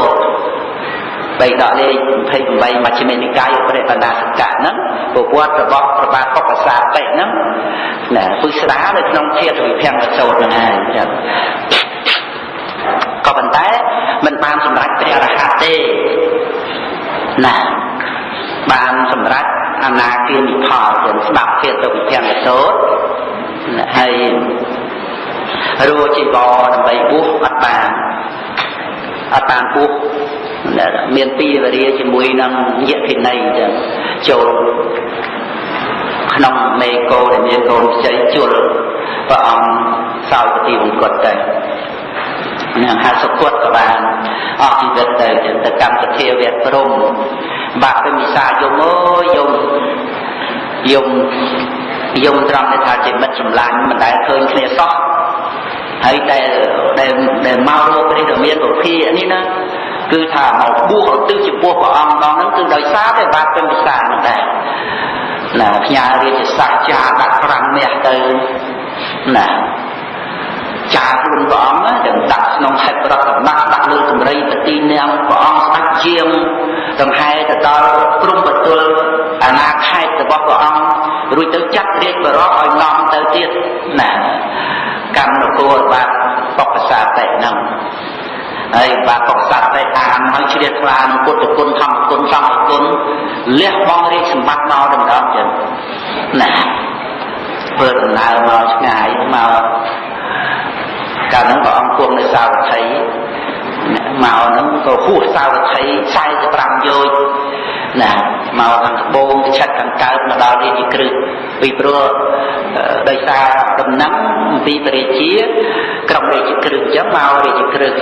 បីដកលេខ28មជ្ឈិមនិកាយព្រះបណ្ដាសកៈហ្នឹងប្រវត្តិរបស់ព្រះបាទបុព្វសាតេហ្នឹងណាពុស្ដានៅក្នុងភេទវិភង្គសោហ្នឹងហើយចា៎ក៏ប៉ុន្តែមិនបានសម្រេចព្រះអរហន្តទេណា បានសម្រេចអនាគានិផលយើងស្ដាប់ភាទៅវិជ្ជាសោតហើយរួជីវរដើម្បីពុះអត់បានអត់បានពុះមានពីវរាជាមួយនឹងយៈភិណីចឹងចូលក្នុងមេកោដែលមានកូនខ្ចីជលព្រះអង្គសោយពទីវង្គតទៅនឹងហៅសុគតក៏បានអស់ជីវិតទៅទៅកម្មសធាវៈព្រំ បាក់ទៅមិសាយំអើយយំយំយំត្រង់តែថាជាមិត្តសម្លាញ់មិនដែលឃើញគ្នាសោះហើយដែលដែលដែលមករកព្រះដ៏មានពុភានេះណាគឺថាមកបួសឧទ្ទិសចំពោះព្រះអង្គដល់ហ្នឹងគឺដោយសារតែបាត់ពេញភាសាហ្នឹងដែរណាផ្ញើរាជសាស្ត្រចាដាក់5មាសទៅណា ចាខ្លួនព្រះអង្គទាំងដាក់ក្នុងហេតុប្រតបៈដាក់លើកម្រីបទីនាងព្រះអង្គស្ដេចជាងដង្ហែទៅដល់ក្រុមបទលអាណាខេត្តរបស់ព្រះអង្គរួចទៅចាត់រាជបរោះឲ្យនាំទៅទៀតណាកម្មនគរបាទបកសាតិហ្នឹងហើយបាទបកសាតិអានហើយជ្រះថ្លានឹងពុទ្ធគុណធម្មគុណសង្ឃគុណលះបង់រាជសម្បត្តិមកដំណំចឹងណាធ្វើដំណើរមកឆ្ងាយមក កាលហ្នឹងព្រះអង្គគង់នៅសាវត្ថីមកហ្នឹងក៏ហួសសាវត្ថី45យោជណាមកខាងត្បូងទៅឆិតខាងកើតមកដល់រាជក្រឹសពីព្រោះដោយសារដំណឹងអំពីព្រះរាជាក្រុមរាជក្រឹសអញ្ចឹងមករាជក្រឹស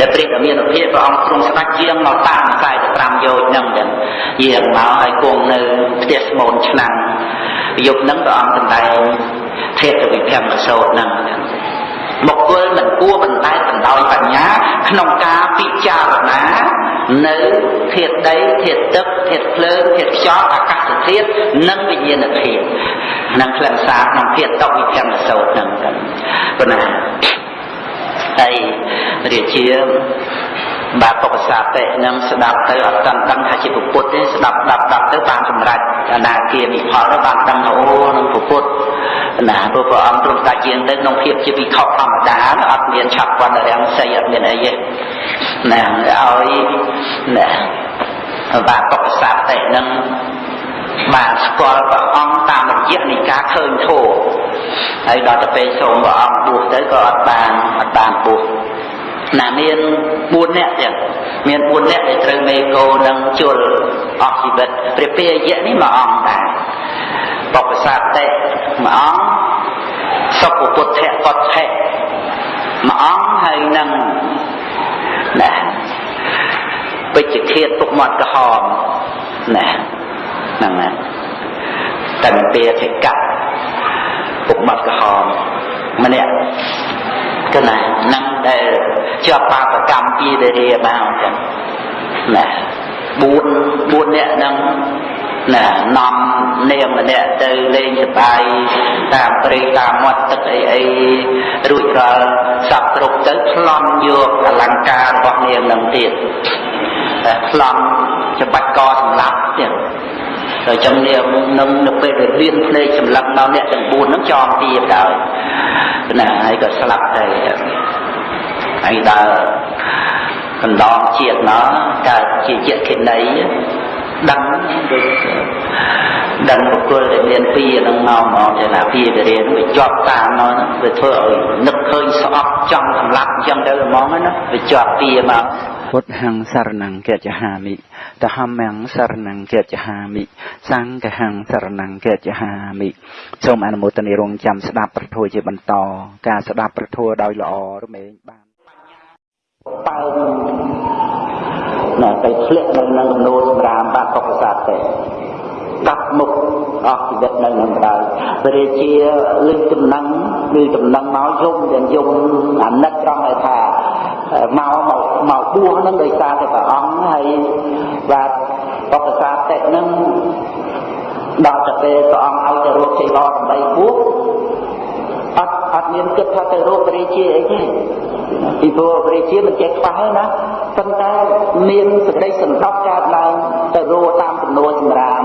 ដែលព្រះដ៏មានភាពព្រះអង្គទ្រង់ស្ដេចយាងមកតាម45យោជហ្នឹងចឹងយាងមកឲ្យគង់នៅផ្ទះស្មូនឆ្នាំងយប់ហ្នឹងព្រះអង្គសម្ដែងធេតវិភមសោតហ្នឹង បុគ្គលមិនគួរបណ្តែតបណ្ដោយបញ្ញាក្នុងការពិចារណានៅធាតុដីធាតុទឹកធាតុភ្លើងធាតុខ្យល់អាកាសធាតុនិងវិញ្ញាណធាតុនិងខ្លឹមសារក្នុងធាតុតវិភមសោតហ្នឹងប៉ុណ្ណាហើយរាជា បាទបកសាតិនឹងស្ដាប់ទៅអត់តាន់ដឹងថាជាពុទ្ធទេស្ដាប់ដាប់ដាប់ទៅបានសម្រេចអនាគាមិផលទៅបានដឹងថាអូនឹងពុទ្ធណាព្រោះព្រះអង្គទ្រង់តាជាងទៅក្នុងភាពជាវិខធម្មតាអត់មានឆាប់វណ្ណរាំងសីអត់មានអីទេណាឲ្យណាបាទបកសាតិនឹងបានស្គាល់ព្រះអង្គតាមរយៈនៃការឃើញធម៌ហើយដល់ទៅពេលសូមព្រះអង្គបួសទៅក៏អត់បានអត់បានបួស ណាមាន4នាក់ចឹងមាន4នាក់ដែលត្រូវមេកោនឹងជលអស់ជីវិតព្រះពាយៈនេះមួយអង្គដែរបបសាតិមួយអង្គសុពពុទ្ធៈកតថៈមួយអង្គហើយនឹងណាពេជ្ជឃាតពុកមាត់ក្រហមណាហ្នឹងណាតន្ទាធិកៈពុកមាត់ក្រហមម្នាក់ គឺណានឹងដែលជាប់បាបកម្មពីរារាមកអញ្ចឹងណា4 4នាក់ហ្នឹងណានាំនាងម្នាក់ទៅលេងសប្បាយតាមព្រៃតាមមាត់ទឹកអីអីរួចរាល់សັບគ្រប់ទៅប្លន់យកអលង្ការរបស់នាងនឹងទៀតតែប្លន់ច្បាច់កសម្លាប់ទៀត ហើយចឹងនាងនឹងនៅពេលដែលលៀនភ្នែកសម្លាប់ដល់អ្នកទាំង4ហ្នឹងចងទៀតដល់ណាហើយក៏ស្លាប់ទៅហើយដល់កណ្ដងជាតិមកកើតជាយៈខិណីដឹងដូចដឹងបុគ្គលដែលមានពីនឹងមកមកចេណាពីវិរិយវាជាប់តាមមកវាធ្វើឲ្យនឹកឃើញស្អប់ចង់សម្លាប់អញ្ចឹងទៅហ្មងណាវាជាប់ពីមក ពុទ្ធហੰសរណង្កេចហាមិតហម្មំសរណង្កេចហាមិសង្ឃហੰសរណង្កេចហាមិសូមអនុមោទនារងចាំស្ដាប់ប្រធัวជាបន្ត ការស្ដាប់ប្រធัวដោយល្អរមែងបានបើណាទៅធ្លាក់នៅនឹងនោសម្រាមបាក់កុកសាទេកាប់មុខអស់ជីវិតនៅនឹងដែរព្រះរាជាលឹងចំណឹងឬចំណឹងមកយំយ៉ាងយំអាណិតត្រង់ឲ្យថា មកមកមកបួសហ្នឹងដោយសារតែព្រះអង្គហើយបាទបកសាតិហ្នឹងដល់តែពេលព្រះអង្គឲ្យទៅរកជីវរដើម្បីបួសអត់អត់មានគិតថាទៅរកព្រះរាជាអីទេពីព្រោះព្រះរាជាមិនចេះខ្វះណាប៉ុន្តែមានសេចក្តីសន្តោសកើតឡើងទៅរកតាមចំនួនសម្រាម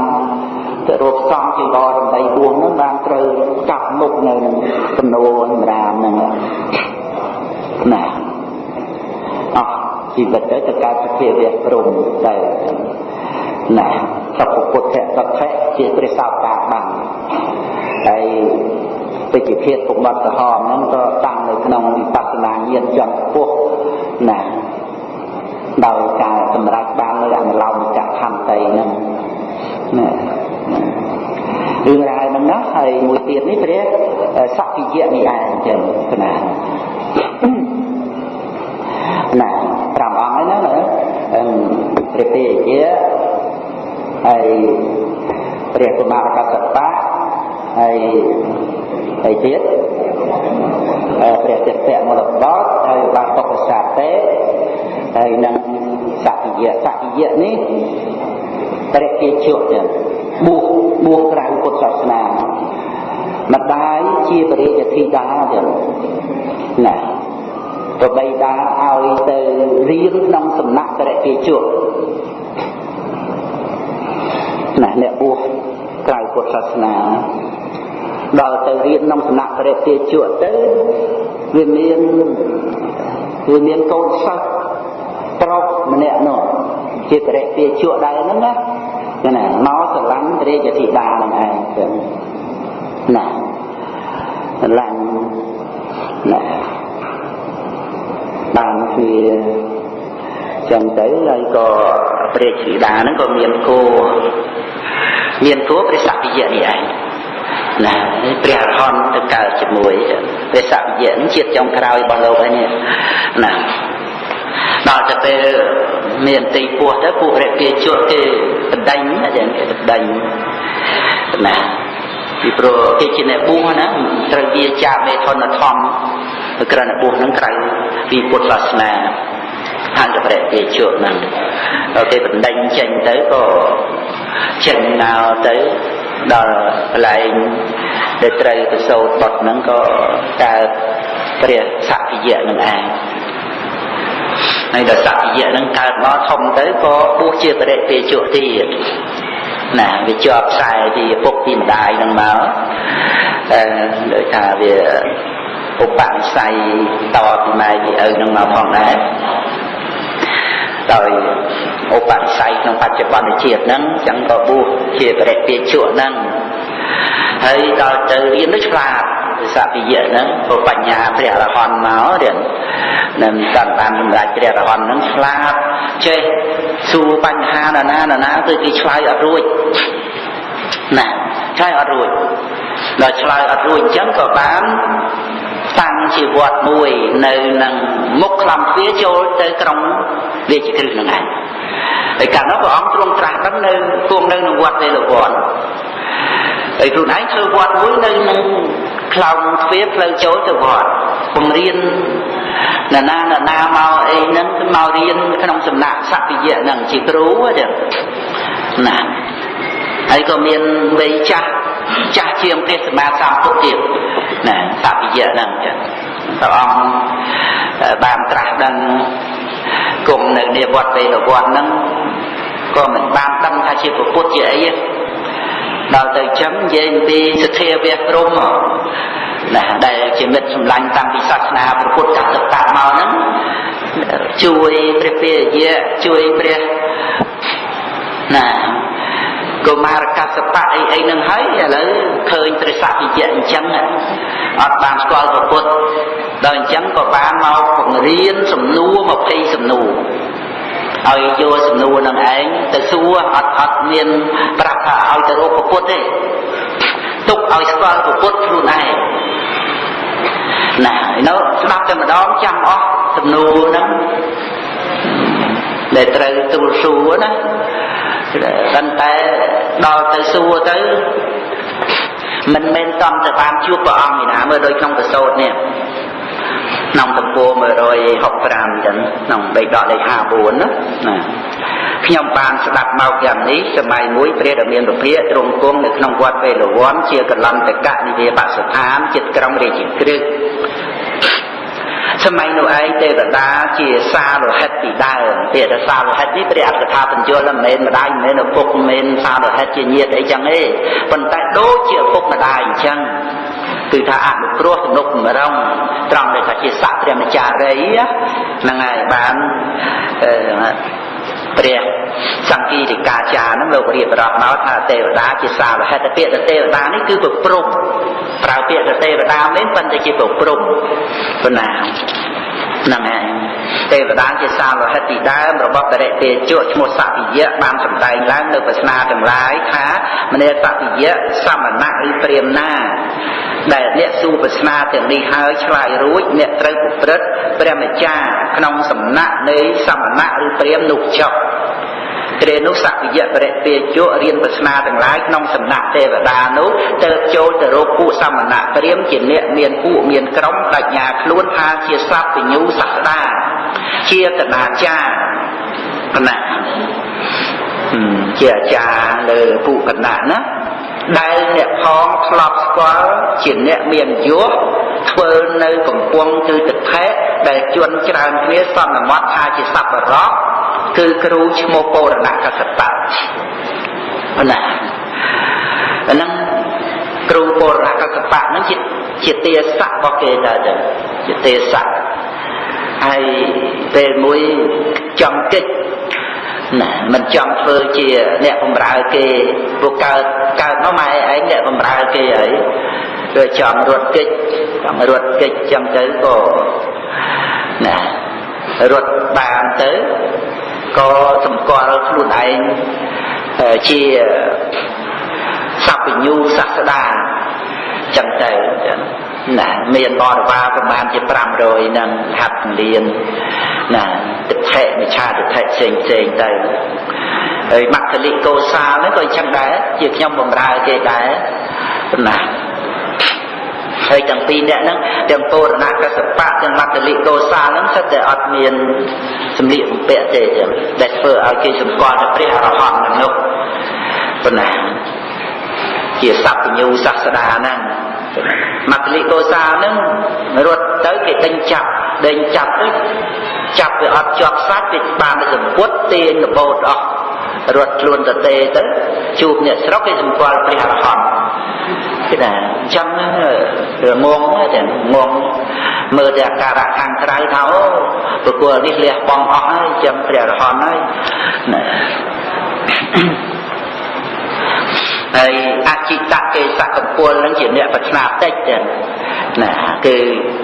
ទៅរកសំជីវរដើម្បីបួសហ្នឹងបានត្រូវកាប់មុខនៅចំនួនសម្រាមហ្នឹងណាអស់ ជីវិតទៅទៅកើតសភាវៈព្រំទៅណាសពពុទ្ធៈសទ្ធៈជាព្រះសោតាបានហើយពេជ្ជភេទពុកមាត់ក្រហមហ្នឹងក៏តាំងនៅក្នុងវិបស្សនាញាណចំពោះណាដោយការសម្រេចបាននៅអនុឡោមិកខន្តីហ្នឹងណារឿងរ៉ាវហ្នឹងណាហើយមួយទៀតនេះព្រះសក្កិយៈនេះឯងចឹងណាណា5អង្គហ្នឹងណា ព្រះពេជាហើយព្រះកុមារកសបៈហើយហើយទៀតព្រះទស្សមលបតហើយបាទពុទ្ធសាទេហើយនឹងសក្តិយៈសក្តិយៈនេះព្រះគេជក់ទៀតបួសបួសក្រៅពុទ្ធសាសនាម្ដាយជាបរិយធីតាទៀតណា ប្របីតាឲ្យទៅរៀនក្នុងសំណាក់តរិគេជក់ណាអ្នកបួសក្រៅពុទ្ធសាសនាដល់ទៅរៀនក្នុងសំណាក់ព្រះទាជក់ទៅវាមានវាមានកូនសិស្សប្រុសម្នាក់នោះជាព្រះទាជក់ដែរហ្នឹងណាណាមកស្រឡាញ់ព្រះយធីតានឹងឯងទៅណាស្រឡាញ់ណា បានវាចឹងទៅហើយក៏ព្រះជ្រីតាហ្នឹងក៏មានគោមានគោព្រះសក្តិយៈនេះឯងណាព្រះអរហន្តទៅកើតជាមួយព្រះសក្តិយៈជាតិចុងក្រោយរបស់លោកហើយនេះណាដល់ទៅពេលមានទីពោះទៅពួករិពាជក់គេបដិញយ៉ាងគេបដិញណាពីព្រោះគេជាអ្នកបួសណាត្រូវវាចាបមេធនធម្ម ក្រណបួសនឹងក្រៅពីពុទ្ធសាសនាខាងព្រះពាជក់ហ្នឹងដល់គេបដិញចេញទៅក៏ចេញណៅទៅដល់កន្លែងដែលត្រូវទៅសូត្របត់ហ្នឹងក៏កើតព្រះសក្តិយៈនឹងឯងហើយដល់សក្តិយៈនឹងកើតមកធំទៅក៏បួសជាបរិពេជក់ទៀតណាវាជាប់ខ្សែពីឪពុកពីម្ដាយនឹងមកអឺដូចថាវា ឧបនិស្ស័យតពីម៉ែពីឪនឹងមកផងដែរដោយឧបនិស្ស័យក្នុងបច្ចុប្បន្នជាតិហ្នឹងចឹងក៏បួសជាបរិពាជក់ហ្នឹងហើយដល់ទៅរៀននោះឆ្លាតសពិយៈហ្នឹងព្រោះបញ្ញាព្រះអរហន្តមករៀននឹងកាន់បានសម្រាប់ព្រះអរហន្តហ្នឹងឆ្លាតចេះសួរបញ្ហាណាណាណាណាគឺគេឆ្លើយអត់រួចណាឆ្លើយអត់រួចដល់ឆ្លើយអត់រួចអញ្ចឹងក៏បាន តាំងជាវត្តមួយនៅនឹងមុខខ្លំទ្វារចូលទៅក្រុងរាជគ្រឹះនឹងឯងហើយកាលនោះព្រះអង្គទ្រង់ត្រាស់ដឹងនៅគង់នៅក្នុងវត្តវេលវ័នហើយខ្លួនឯងធ្វើវត្តមួយនៅនឹងខ្លោងទ្វារផ្លូវចូលទៅវត្តបង្រៀនណានាណានាមកអីហ្នឹងគឺមករៀនក្នុងសំណាក់សព្យៈហ្នឹងជាគ្រូទេណាហើយក៏មានវ័យចាស់ ចាស់ជាងព្រះសម្មាសម្ពុទ្ធទៀតណាសព្យៈហ្នឹងចឹងព្រះអង្គបានត្រាស់ដឹងគង់នៅនាវត្តវេលវត្តហ្នឹងក៏មិនបានដឹងថាជាពុទ្ធជាអីទេដល់ទៅចឹងនិយាយអំពីសទ្ធាវះព្រំណាដែលជាមិត្តសម្លាញ់តាំងពីសាសនាពុទ្ធកសកៈមកហ្នឹងជួយព្រះពាយៈជួយព្រះណា កុមារកសបៈអីអីនឹងហើយឥឡូវឃើញព្រះសពិយៈអញ្ចឹងអត់បានស្គាល់ព្រះពុទ្ធដល់អញ្ចឹងក៏បានមកបង្រៀនសំណួរ20សំណួរឲ្យយកសំណួរនឹងឯងទៅសួរអត់អត់មានប្រាប់ថាឲ្យទៅរកព្រះពុទ្ធទេទុកឲ្យស្គាល់ព្រះពុទ្ធខ្លួនឯងណានៅស្ដាប់តែម្ដងចាំអស់សំណួរហ្នឹងដែលត្រូវទូលសួរណា ប៉ុន្តែដល់ទៅសួរទៅមិនមែនតំទៅបានជួបព្រះអង្គឯណាមើលដូចក្នុងកសោតនេះក្នុងទំព័រ165ចឹងក្នុងបេដកលេខ54ណាណាខ្ញុំបានស្ដាប់មកយ៉ាងនេះសម័យមួយព្រះរាមានុភាទ្រង់គង់នៅក្នុងវត្តវេលវ័នជាកលន្តកនិវាបស្ថានចិត្តក្រុងរាជក្រឹក សម័យនោះឯងទេវតាជាសាលោហិតពីដើមពាក្យថាសាលោហិតនេះព្រះអត្ថថាបញ្យល់មិនមែនម្ដាយមិនមែនឪពុកមិនមែនសាលោហិតជាញាតិអីចឹងទេប៉ុន្តែដូចជាឪពុកម្ដាយអញ្ចឹងគឺថាអនុគ្រោះទំនុកបំរុងត្រង់ដែលថាជាស័ក្តិព្រះម្ចារីហ្នឹងហើយបាន ព្រះសង្គីរិកាចារហ្នឹងលោករៀបរាប់មកថាទេវតាជាសាលហេតុពាក្យទេវតានេះគឺប្រព្រំប្រើពាក្យទេវតាមែនប៉ុន្តែជាប្រព្រំប៉ុណ្ណាហ្នឹងហើយទេវតាជាសាលោហិតពីដើមរបស់បរិទេជក់ឈ្មោះសតិយៈបានសម្ដែងឡើងនៅប្រស្នាទាំងឡាយថាមនេសតិយៈសមណៈឬព្រាមណា ដែលអ្នកសួរប្រស្នាទាំងនេះហើយឆ្លើយរួចអ្នកត្រូវប្រព្រឹត្តព្រះម្ចាស់ក្នុងសំណាក់នៃសមណៈឬព្រាមនោះចុះគ្រានោះសក្យៈបរិពាជក់រៀនប្រស្នាទាំងឡាយក្នុងសំណាក់ទេវតានោះទៅចូលទៅរកពួកសមណៈព្រាមជាអ្នកមានពួកមានក្រុមបញ្ញាខ្លួនថាជាសត្វញ្ញូសាស្តាជាកណាចារគណៈជាអាចារ្យលើពួកគណៈណា ដែលអ្នកផងធ្លាប់ស្គាល់ជាអ្នកមានយោធ្វើនៅកំពង់គឺទឹកថេដែលជន់ច្រើនគ្នាសន្មត់ថាជាសัพបរៈគឺគ្រូឈ្មោះពរណកសតៈណាអាហ្នឹងគ្រូពរណកសតៈហ្នឹងជាជាទាស័ករបស់គេដែរជាទាស័កហើយពេលមួយចំកិច្ច ណាមិនចង់ធ្វើជាអ្នកបំរើគេពួកកើតកើតមកម៉ែឯងអ្នកបំរើគេហើយគឺចង់រត់កិច្ចចង់រត់កិច្ចចឹងទៅក៏ណារត់បានទៅក៏សម្គាល់ខ្លួនឯងជាសัพពញ្ញូសាស្តាចឹងទៅចឹងណាមានបរិវារប្រមាណជា500នឹងហាត់លៀន ណាទិដ្ឋិមិឆាទិដ្ឋិផ្សេងផ្សេងទៅហើយមគ្គលិកោសាលហ្នឹងក៏អញ្ចឹងដែរជាខ្ញុំបំរើគេដែរណាហើយទាំងពីរអ្នកហ្នឹងទាំងពរណកសបៈទាំងមគ្គលិកោសាលហ្នឹងសិតតែអត់មានសម្លៀកបំពាក់ទេចឹងដែលធ្វើឲ្យគេសម្គាល់ថាព្រះអរហន្តនឹងនោះប៉ុណ្ណាជាសัพពញ្ញូសាស្តាហ្នឹង មគ្គលិកោសាហ្នឹងរត់ទៅគេដេញចាប់ដេញចាប់ទៅចាប់វាអត់ជាប់សាច់វាបានទៅសម្ពុតទាញរបូតអស់រត់ខ្លួនទៅទេទៅជួបអ្នកស្រុកគេសម្គាល់ព្រះអរហន្តគេថាអញ្ចឹងរឿងងងតែងងមើលតែអាការៈខាងក្រៅថាអូប្រគល់នេះលះបងអស់ហើយចាំព្រះអរហន្តហើយណាហើយអចិតកេសក ពលនឹងជាអ្នកប្រាថ្នាតិចចឹងណាគឺ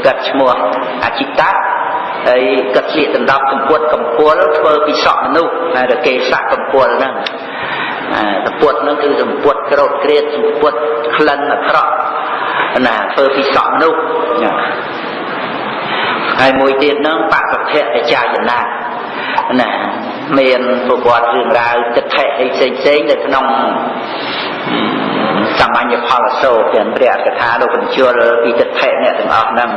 គាត់ឈ្មោះអចិតៈហើយគាត់ស្លៀកដណ្ដប់សម្ពុតកំពល់ធ្វើពីសក់មនុស្សតែកេសកកំពល់ហ្នឹងសម្ពុតហ្នឹងគឺសម្ពុតក្រោតក្រៀតសម្ពុតក្លិនអាក្រក់ណាធ្វើពីសក់មនុស្សហើយមួយទៀតហ្នឹងបពភៈអចាយណា ណាមានប្រវត្តិរឿងរ៉ាវទិដ្ឋិអីផ្សេងផ្សេងនៅក្នុងសាមញ្ញផលសោទាំងព្រះកថាលោកបញ្ជលពីទិដ្ឋិអ្នកទាំងអស់ហ្នឹង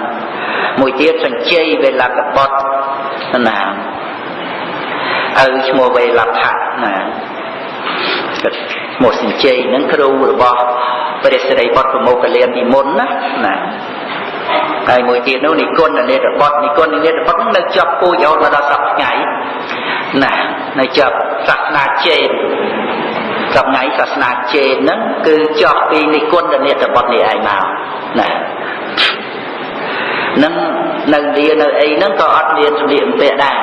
មួយទៀតសញ្ជ័យវេលកបុតណាឪឈ្មោះវេលដ្ឋៈណាឈ្មោះសញ្ជ័យហ្នឹងគ្រូរបស់ព្រះសិរីបុត្រប្រមោកលៀនពីមុនណាណា ហើយមួយទៀតនោះនិគុណនេតបុត្រនិគុណនេតបុត្រនៅជាប់ពូជរហូតដល់សប្តាហ៍ថ្ងៃណានៅជាប់សាសនាចេនសប្ងៃសាសនាចេនហ្នឹងគឺជាប់ពីនិគុណនេតបុត្រនេះឯងមកណានឹងនៅលានៅអីហ្នឹងក៏អត់មានសម្លៀកបំពាក់ដែរ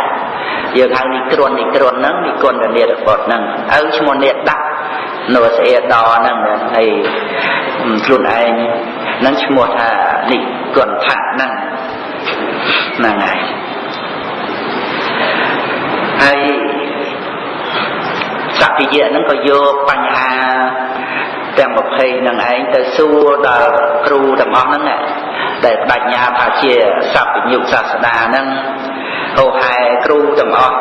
យើងហៅនិក្រននិក្រនហ្នឹងនិគុណនេតបុត្រហ្នឹងឪឈ្មោះនេតដាក់នៅស្អេដហ្នឹងហើយខ្លួនឯងនឹងឈ្មោះថានិគុណថាហ្នឹងហ្នឹងហើយហើយសក្តិយៈហ្នឹងក៏យកបញ្ហាទាំង20ហ្នឹងឯងទៅសួរដល់គ្រូទាំងអស់ហ្នឹងដែលបដិញ្ញាថាជាសព្វញ្ញុសាស្តាហ្នឹង ហោហែគ្រូទាំងអស់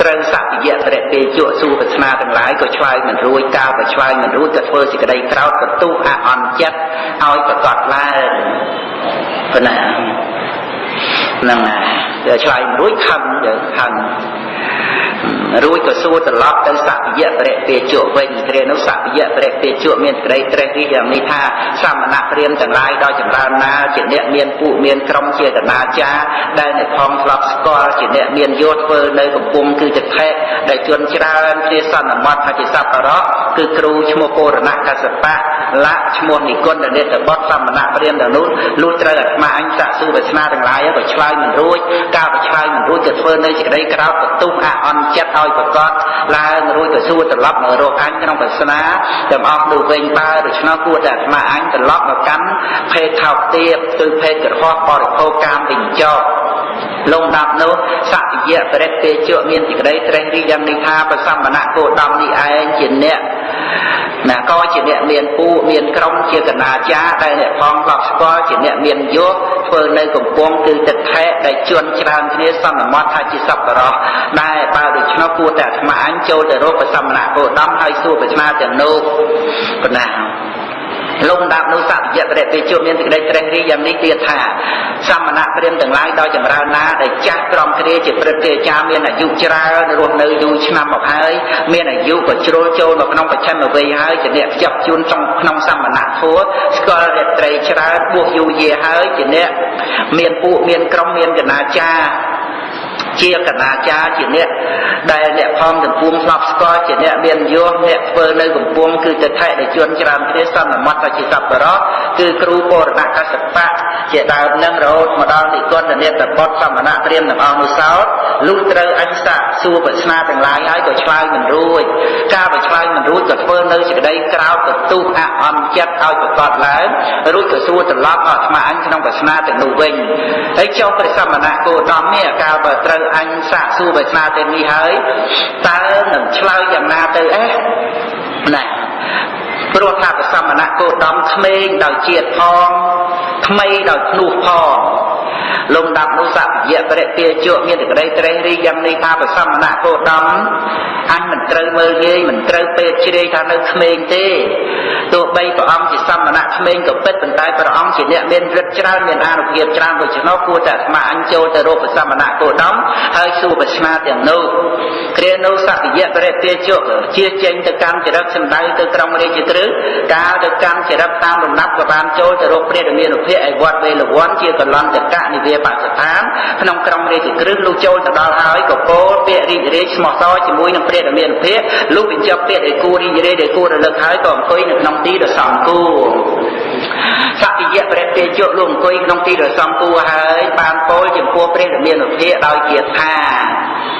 ត្រូវសក្តិយៈបរិពេជក់សួរប្រាថ្នាទាំងឡាយក៏ឆ្លើយមិនរួចកាលបើឆ្លើយមិនរួចក៏ធ្វើសេចក្តីក្រោធបន្ទុះអអន់ចិត្តឲ្យប្រកបឡើងប៉ុណ្ណាហ្នឹងហើយឆ្លើយមិនរួចខឹងយើងខឹងរួចក៏សួរត្រឡប់ទៅសព្យៈបរិពេជក់វិញគ្រានោះសព្យៈបរិពេជក់មានក្តីត្រេះរិះយ៉ាងនេះថាសមណៈព្រាមទាំងឡាយដោយចម្រើនណាជាអ្នកមានពួកមានក្រុមជាកណាចាដែលអ្នកផងធ្លាប់ស្គាល់ជាអ្នកមានយោធ្វើនៅកំពុងគឺចថេដែលជន់ច្រើនជាសន្មតថាជាសពរៈគឺគ្រូឈ្មោះពរណកសបៈលៈឈ្មោះនិគុណនេតបុតសមណៈព្រាមទាំងនោះលុះត្រូវអាត្មាអញសាក់សួរវាសនាទាំងឡាយក៏ឆ្លើយមិនរួចកាលក៏ឆ្លើយមិនរួចក៏ធ្វើនៅសេចក្តីក្រោធបន្ទុះអអន់ចិត្តឲ្យប្រកបឡើងរួចក៏សួរត្រឡប់មករកអញក្នុងវាសនាទាំងអស់នោះវិញបើដូច្នោះគួរតែអាត្មាអញត្រឡប់មកកាន់ភេទថោកទាបគឺភេទក្រហមបរិភោគកាមវិញចោលលងដាប់នោះសក្យៈបរិទ្ធេជក់មានសេចក្តីត្រេះរិះយ៉ាងនេះថាប្រសម្បណៈគោដំនេះឯងជាអ្នក ណាក៏ជាអ្នកមានពូមានក្រុមជាកណាចាដែលអ្នកផងធ្លាប់ស្គាល់ជាអ្នកមានយោធ្វើនៅកំពង់គឺទឹកថែដែលជន់ច្រើនគ្នាសន្មត់ថាជាសប្បុរសដែលបើដូច្នោះគួរតែអាត្មាអញចូលទៅរកប្រសមណៈគោដមហើយសួរប្រាជ្ញាទាំងនោះប៉ុណ្ណាលោកដាប់នោះសព្យៈព្រះទេជួមានសេចក្តីត្រេះរិះយ៉ាងនេះទៀតថា សមណៈព្រាមទាំងឡាយដោយចម្រើនណាដែលចាស់ក្រំគ្រាជាព្រឹទ្ធាចារ្យមានអាយុច្រើនរស់នៅយូរឆ្នាំមកហើយមានអាយុក៏ជ្រុលចូលមកក្នុងបច្ឆិមវ័យហើយជាអ្នកខ្ជាប់ជួន trong ក្នុងសមណៈធัวស្គាល់រត្រីច្រើនបួសយូរយាហើយជាអ្នកមានពួកមានក្រុមមានកណាចារ្យ ជាកណាចាជាអ្នកដែលអ្នកផងកំពុងស្លាប់ស្គាល់ជាអ្នកមានយោអ្នកធ្វើនៅកំពុងគឺទៅថែដែលជួនច្រើនគ្នាសន្មត់ទៅជាសប្បុរសគឺគ្រូបរណកសបៈជាដើមនឹងរហូតមកដល់និគុណនេតបុតសមណៈព្រាមទាំងអស់នោះសោតលុះត្រូវអញសាសួរប្រស្នាទាំងឡាយហើយក៏ឆ្លើយមិនរួចការបើឆ្លើយមិនរួចក៏ធ្វើនៅសេចក្តីក្រោតកទុះអអន់ចិត្តឲ្យប្រកបឡើងរួចក៏សួរត្រឡប់អត់ស្មាអញក្នុងប្រស្នាទាំងនោះវិញហើយចុះព្រះសមណៈគោតមនេះកាលបើត្រូវអញសាកសួរប្រស្នាទាំងនេះហើយតើនឹងឆ្លើយយ៉ាងណាទៅអេណាព្រោះថាប្រសមណៈគោដំក្មេងដោយជាតិផងថ្មីដោយភ្នោះផង លំដាប់នោះសព្យៈបរិពាជក់មានតែក្តីត្រេះរិះយ៉ាងនេះថាប្រសមណៈគោដំអញមិនត្រូវមើលងាយមិនត្រូវពេកជ្រាយថានៅក្មេងទេទោះបីព្រះអង្គជាសមណៈក្មេងក៏ពិតប៉ុន្តែព្រះអង្គជាអ្នកមានឫទ្ធិច្រើនមានអានុភាពច្រើនដូច្នោះគួរតែអាត្មាអញចូលទៅរកប្រសមណៈគោដំហើយសួរប្រស្នាទាំងនោះគ្រានោះសព្យៈបរិពាជក់ជាចេញទៅកាន់ចរិតសម្ដៅទៅក្រុងរាជក្រឹសកាលទៅកាន់ចរិតតាមលំដាប់ក៏បានចូលទៅរកព្រះរាមានុភាពឯវត្តវេលវ័នជាកលន្តកៈនិវាបស្ថានក្នុងក្រុងរាជក្រឹសលុះចូលទៅដល់ហើយក៏ពោលពាក្យរីករាយស្មោះសរជាមួយនឹងព្រះរាមានុភាពលុះបញ្ចប់ពាក្យដែលគួររីករាយដែលគួររលឹកហើយក៏អង្គុយនៅក្នុងទីដ៏សំគួរសតិយៈព្រះទេជក់លោកអង្គុយក្នុងទីដ៏សំគួរហើយបានពោលចំពោះព្រះរាមានុភាពដោយជាថា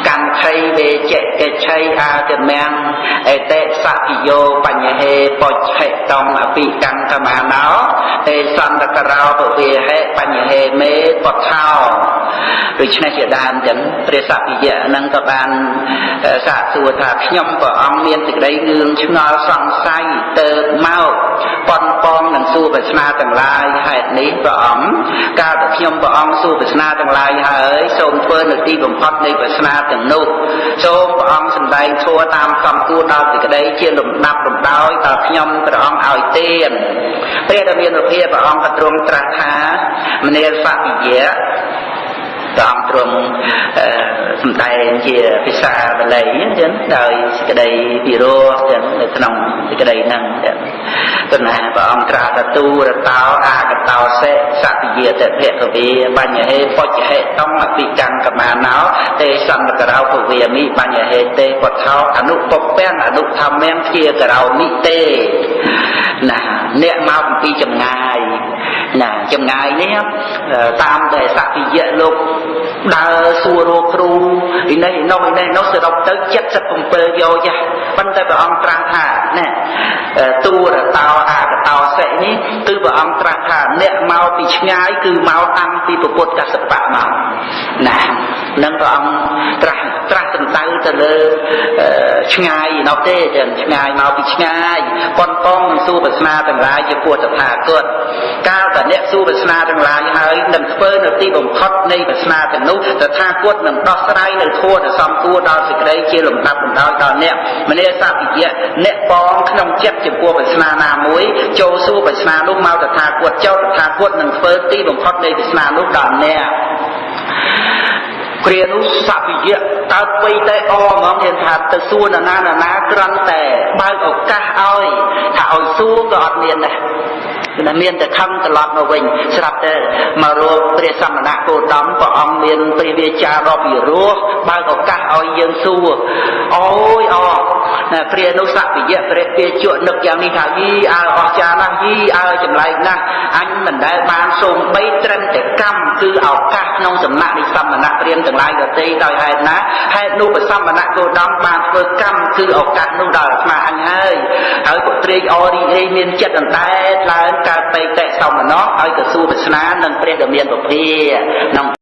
កម្មខៃវេចេកិច្ឆៃអាទមំអេតេសតិយោបញ្ញហេបុច្ឆិតំអភិកម្មកមាណោទេសន្តករោពវេហេបញ្ញហេមេបុថោដូច្នេះជាដើមចឹងព្រះសភិយៈនឹងក៏បានសាកសួរថាខ្ញុំព្រះអង្គមានសេចក្តីងឿងឆ្ងល់សង្ស័យទៅមកប៉ុនប៉ងនឹង សួរប្រស្នាទាំងឡាយហេតុនេះព្រះអង្គកាលតែខ្ញុំព្រះអង្គសួរប្រស្នាទាំងឡាយហើយសូមធ្វើនៅទីបំផុតនៃប្រស្នាទាំងនោះសូមព្រះអង្គសម្ដែងធัวតាមសំគួរដល់សេចក្តីជាលំដាប់លំដោយដល់ខ្ញុំព្រះអង្គឲ្យទានព្រះរាមានុភាពព្រះអង្គក៏ទ្រង់ត្រាស់ថាមនាលសភិយៈ ព្រះអង្គទ្រង់សម្ដែងជាភាសាបាលីអញ្ចឹងដោយសេចក្តីពិរោះអញ្ចឹងនៅក្នុងសេចក្តីហ្នឹងអញ្ចឹងទណាព្រះអង្គត្រាស់តទូរតោអាកតោសេសតិយាតភគវេបញ្ញហេបុច្ឆហេតំអភិកម្មកមាណោទេសន្តករោភវេមិបញ្ញហេទេពថោអនុពពាំងអនុធម្មំជាករោនិទេណាអ្នកមកអំពីចម្ងាយ ណាចម្ងាយនេះតាមតែសតិយៈលោកដើរសួររកគ្រូឯនេះឯនោះឯនេះនោះសរុបទៅ77យោចាស់ប៉ុន្តែព្រះអង្គត្រាស់ថាណែទូរតោអាកតោសិនេះគឺព្រះអង្គត្រាស់ថាអ្នកមកពីឆ្ងាយគឺមកតាំងពីពុទ្ធកសបៈមកណានឹងព្រះអង្គត្រាស់ត្រាស់សំដៅទៅលើឆ្ងាយនោះទេចឹងឆ្ងាយមកពីឆ្ងាយប៉ុនប៉ងនឹងសួរប្រស្នាទាំងឡាយជាពុទ្ធថាគតកាលតែអ្នកសួរប្រស្នាទាំងឡាយហើយនឹងធ្វើនៅទីបំផុតនៃប្រស្នាទាំងនោះតថាគតនឹងដោះស្រាយនៅធัวទៅសំគួរដល់សេចក្តីជាលំដាប់លំដោយដល់អ្នកមនីសពិយៈអ្នកបងក្នុងចិត្តចំពោះប្រស្នាណាមួយចូលសួរប្រស្នានោះមកតថាគតចោតតថាគតនឹងធ្វើទីបំផុតនៃប្រស្នានោះដល់អ្នកគ្រានោះសភិយៈតើបីតែអហ្មងមានថាទៅសួរនរណានរណាគ្រាន់តែបើកឱកាសឲ្យថាឲ្យសួរក៏អត់មានដែរគឺមានតែខឹងត្រឡប់មកវិញស្រាប់តែមករកព្រះសមណៈគោតមព្រះអង្គមានព្រះវាចាដ៏ពិរោះបើកឱកាសឲ្យយើងសួរអូយអព្រះនោះសភិយៈព្រះពាជក់នឹកយ៉ាងនេះថាយីអើអស្ចារ្យណាស់យីអើចម្លែកណាស់អញមិនដែលបានសូមបីត្រឹមតែកម្មគឺឱកាសក្នុងសំណាក់នៃសមណៈព្រាមទាំងឡាយដទៃដោយហេតុណាហេតុនោះព្រះសមណៈគោតមបានធ្វើកម្មគឺឱកាសនោះដល់អាត្មាអញហើយហើយពុត្រេកអរីអេមានចិត្តអន្តែតឡើងកើតបេតិសមណោះឲ្យទៅសួរប្រស្នានឹងព្រះដ៏មានពភាក្នុង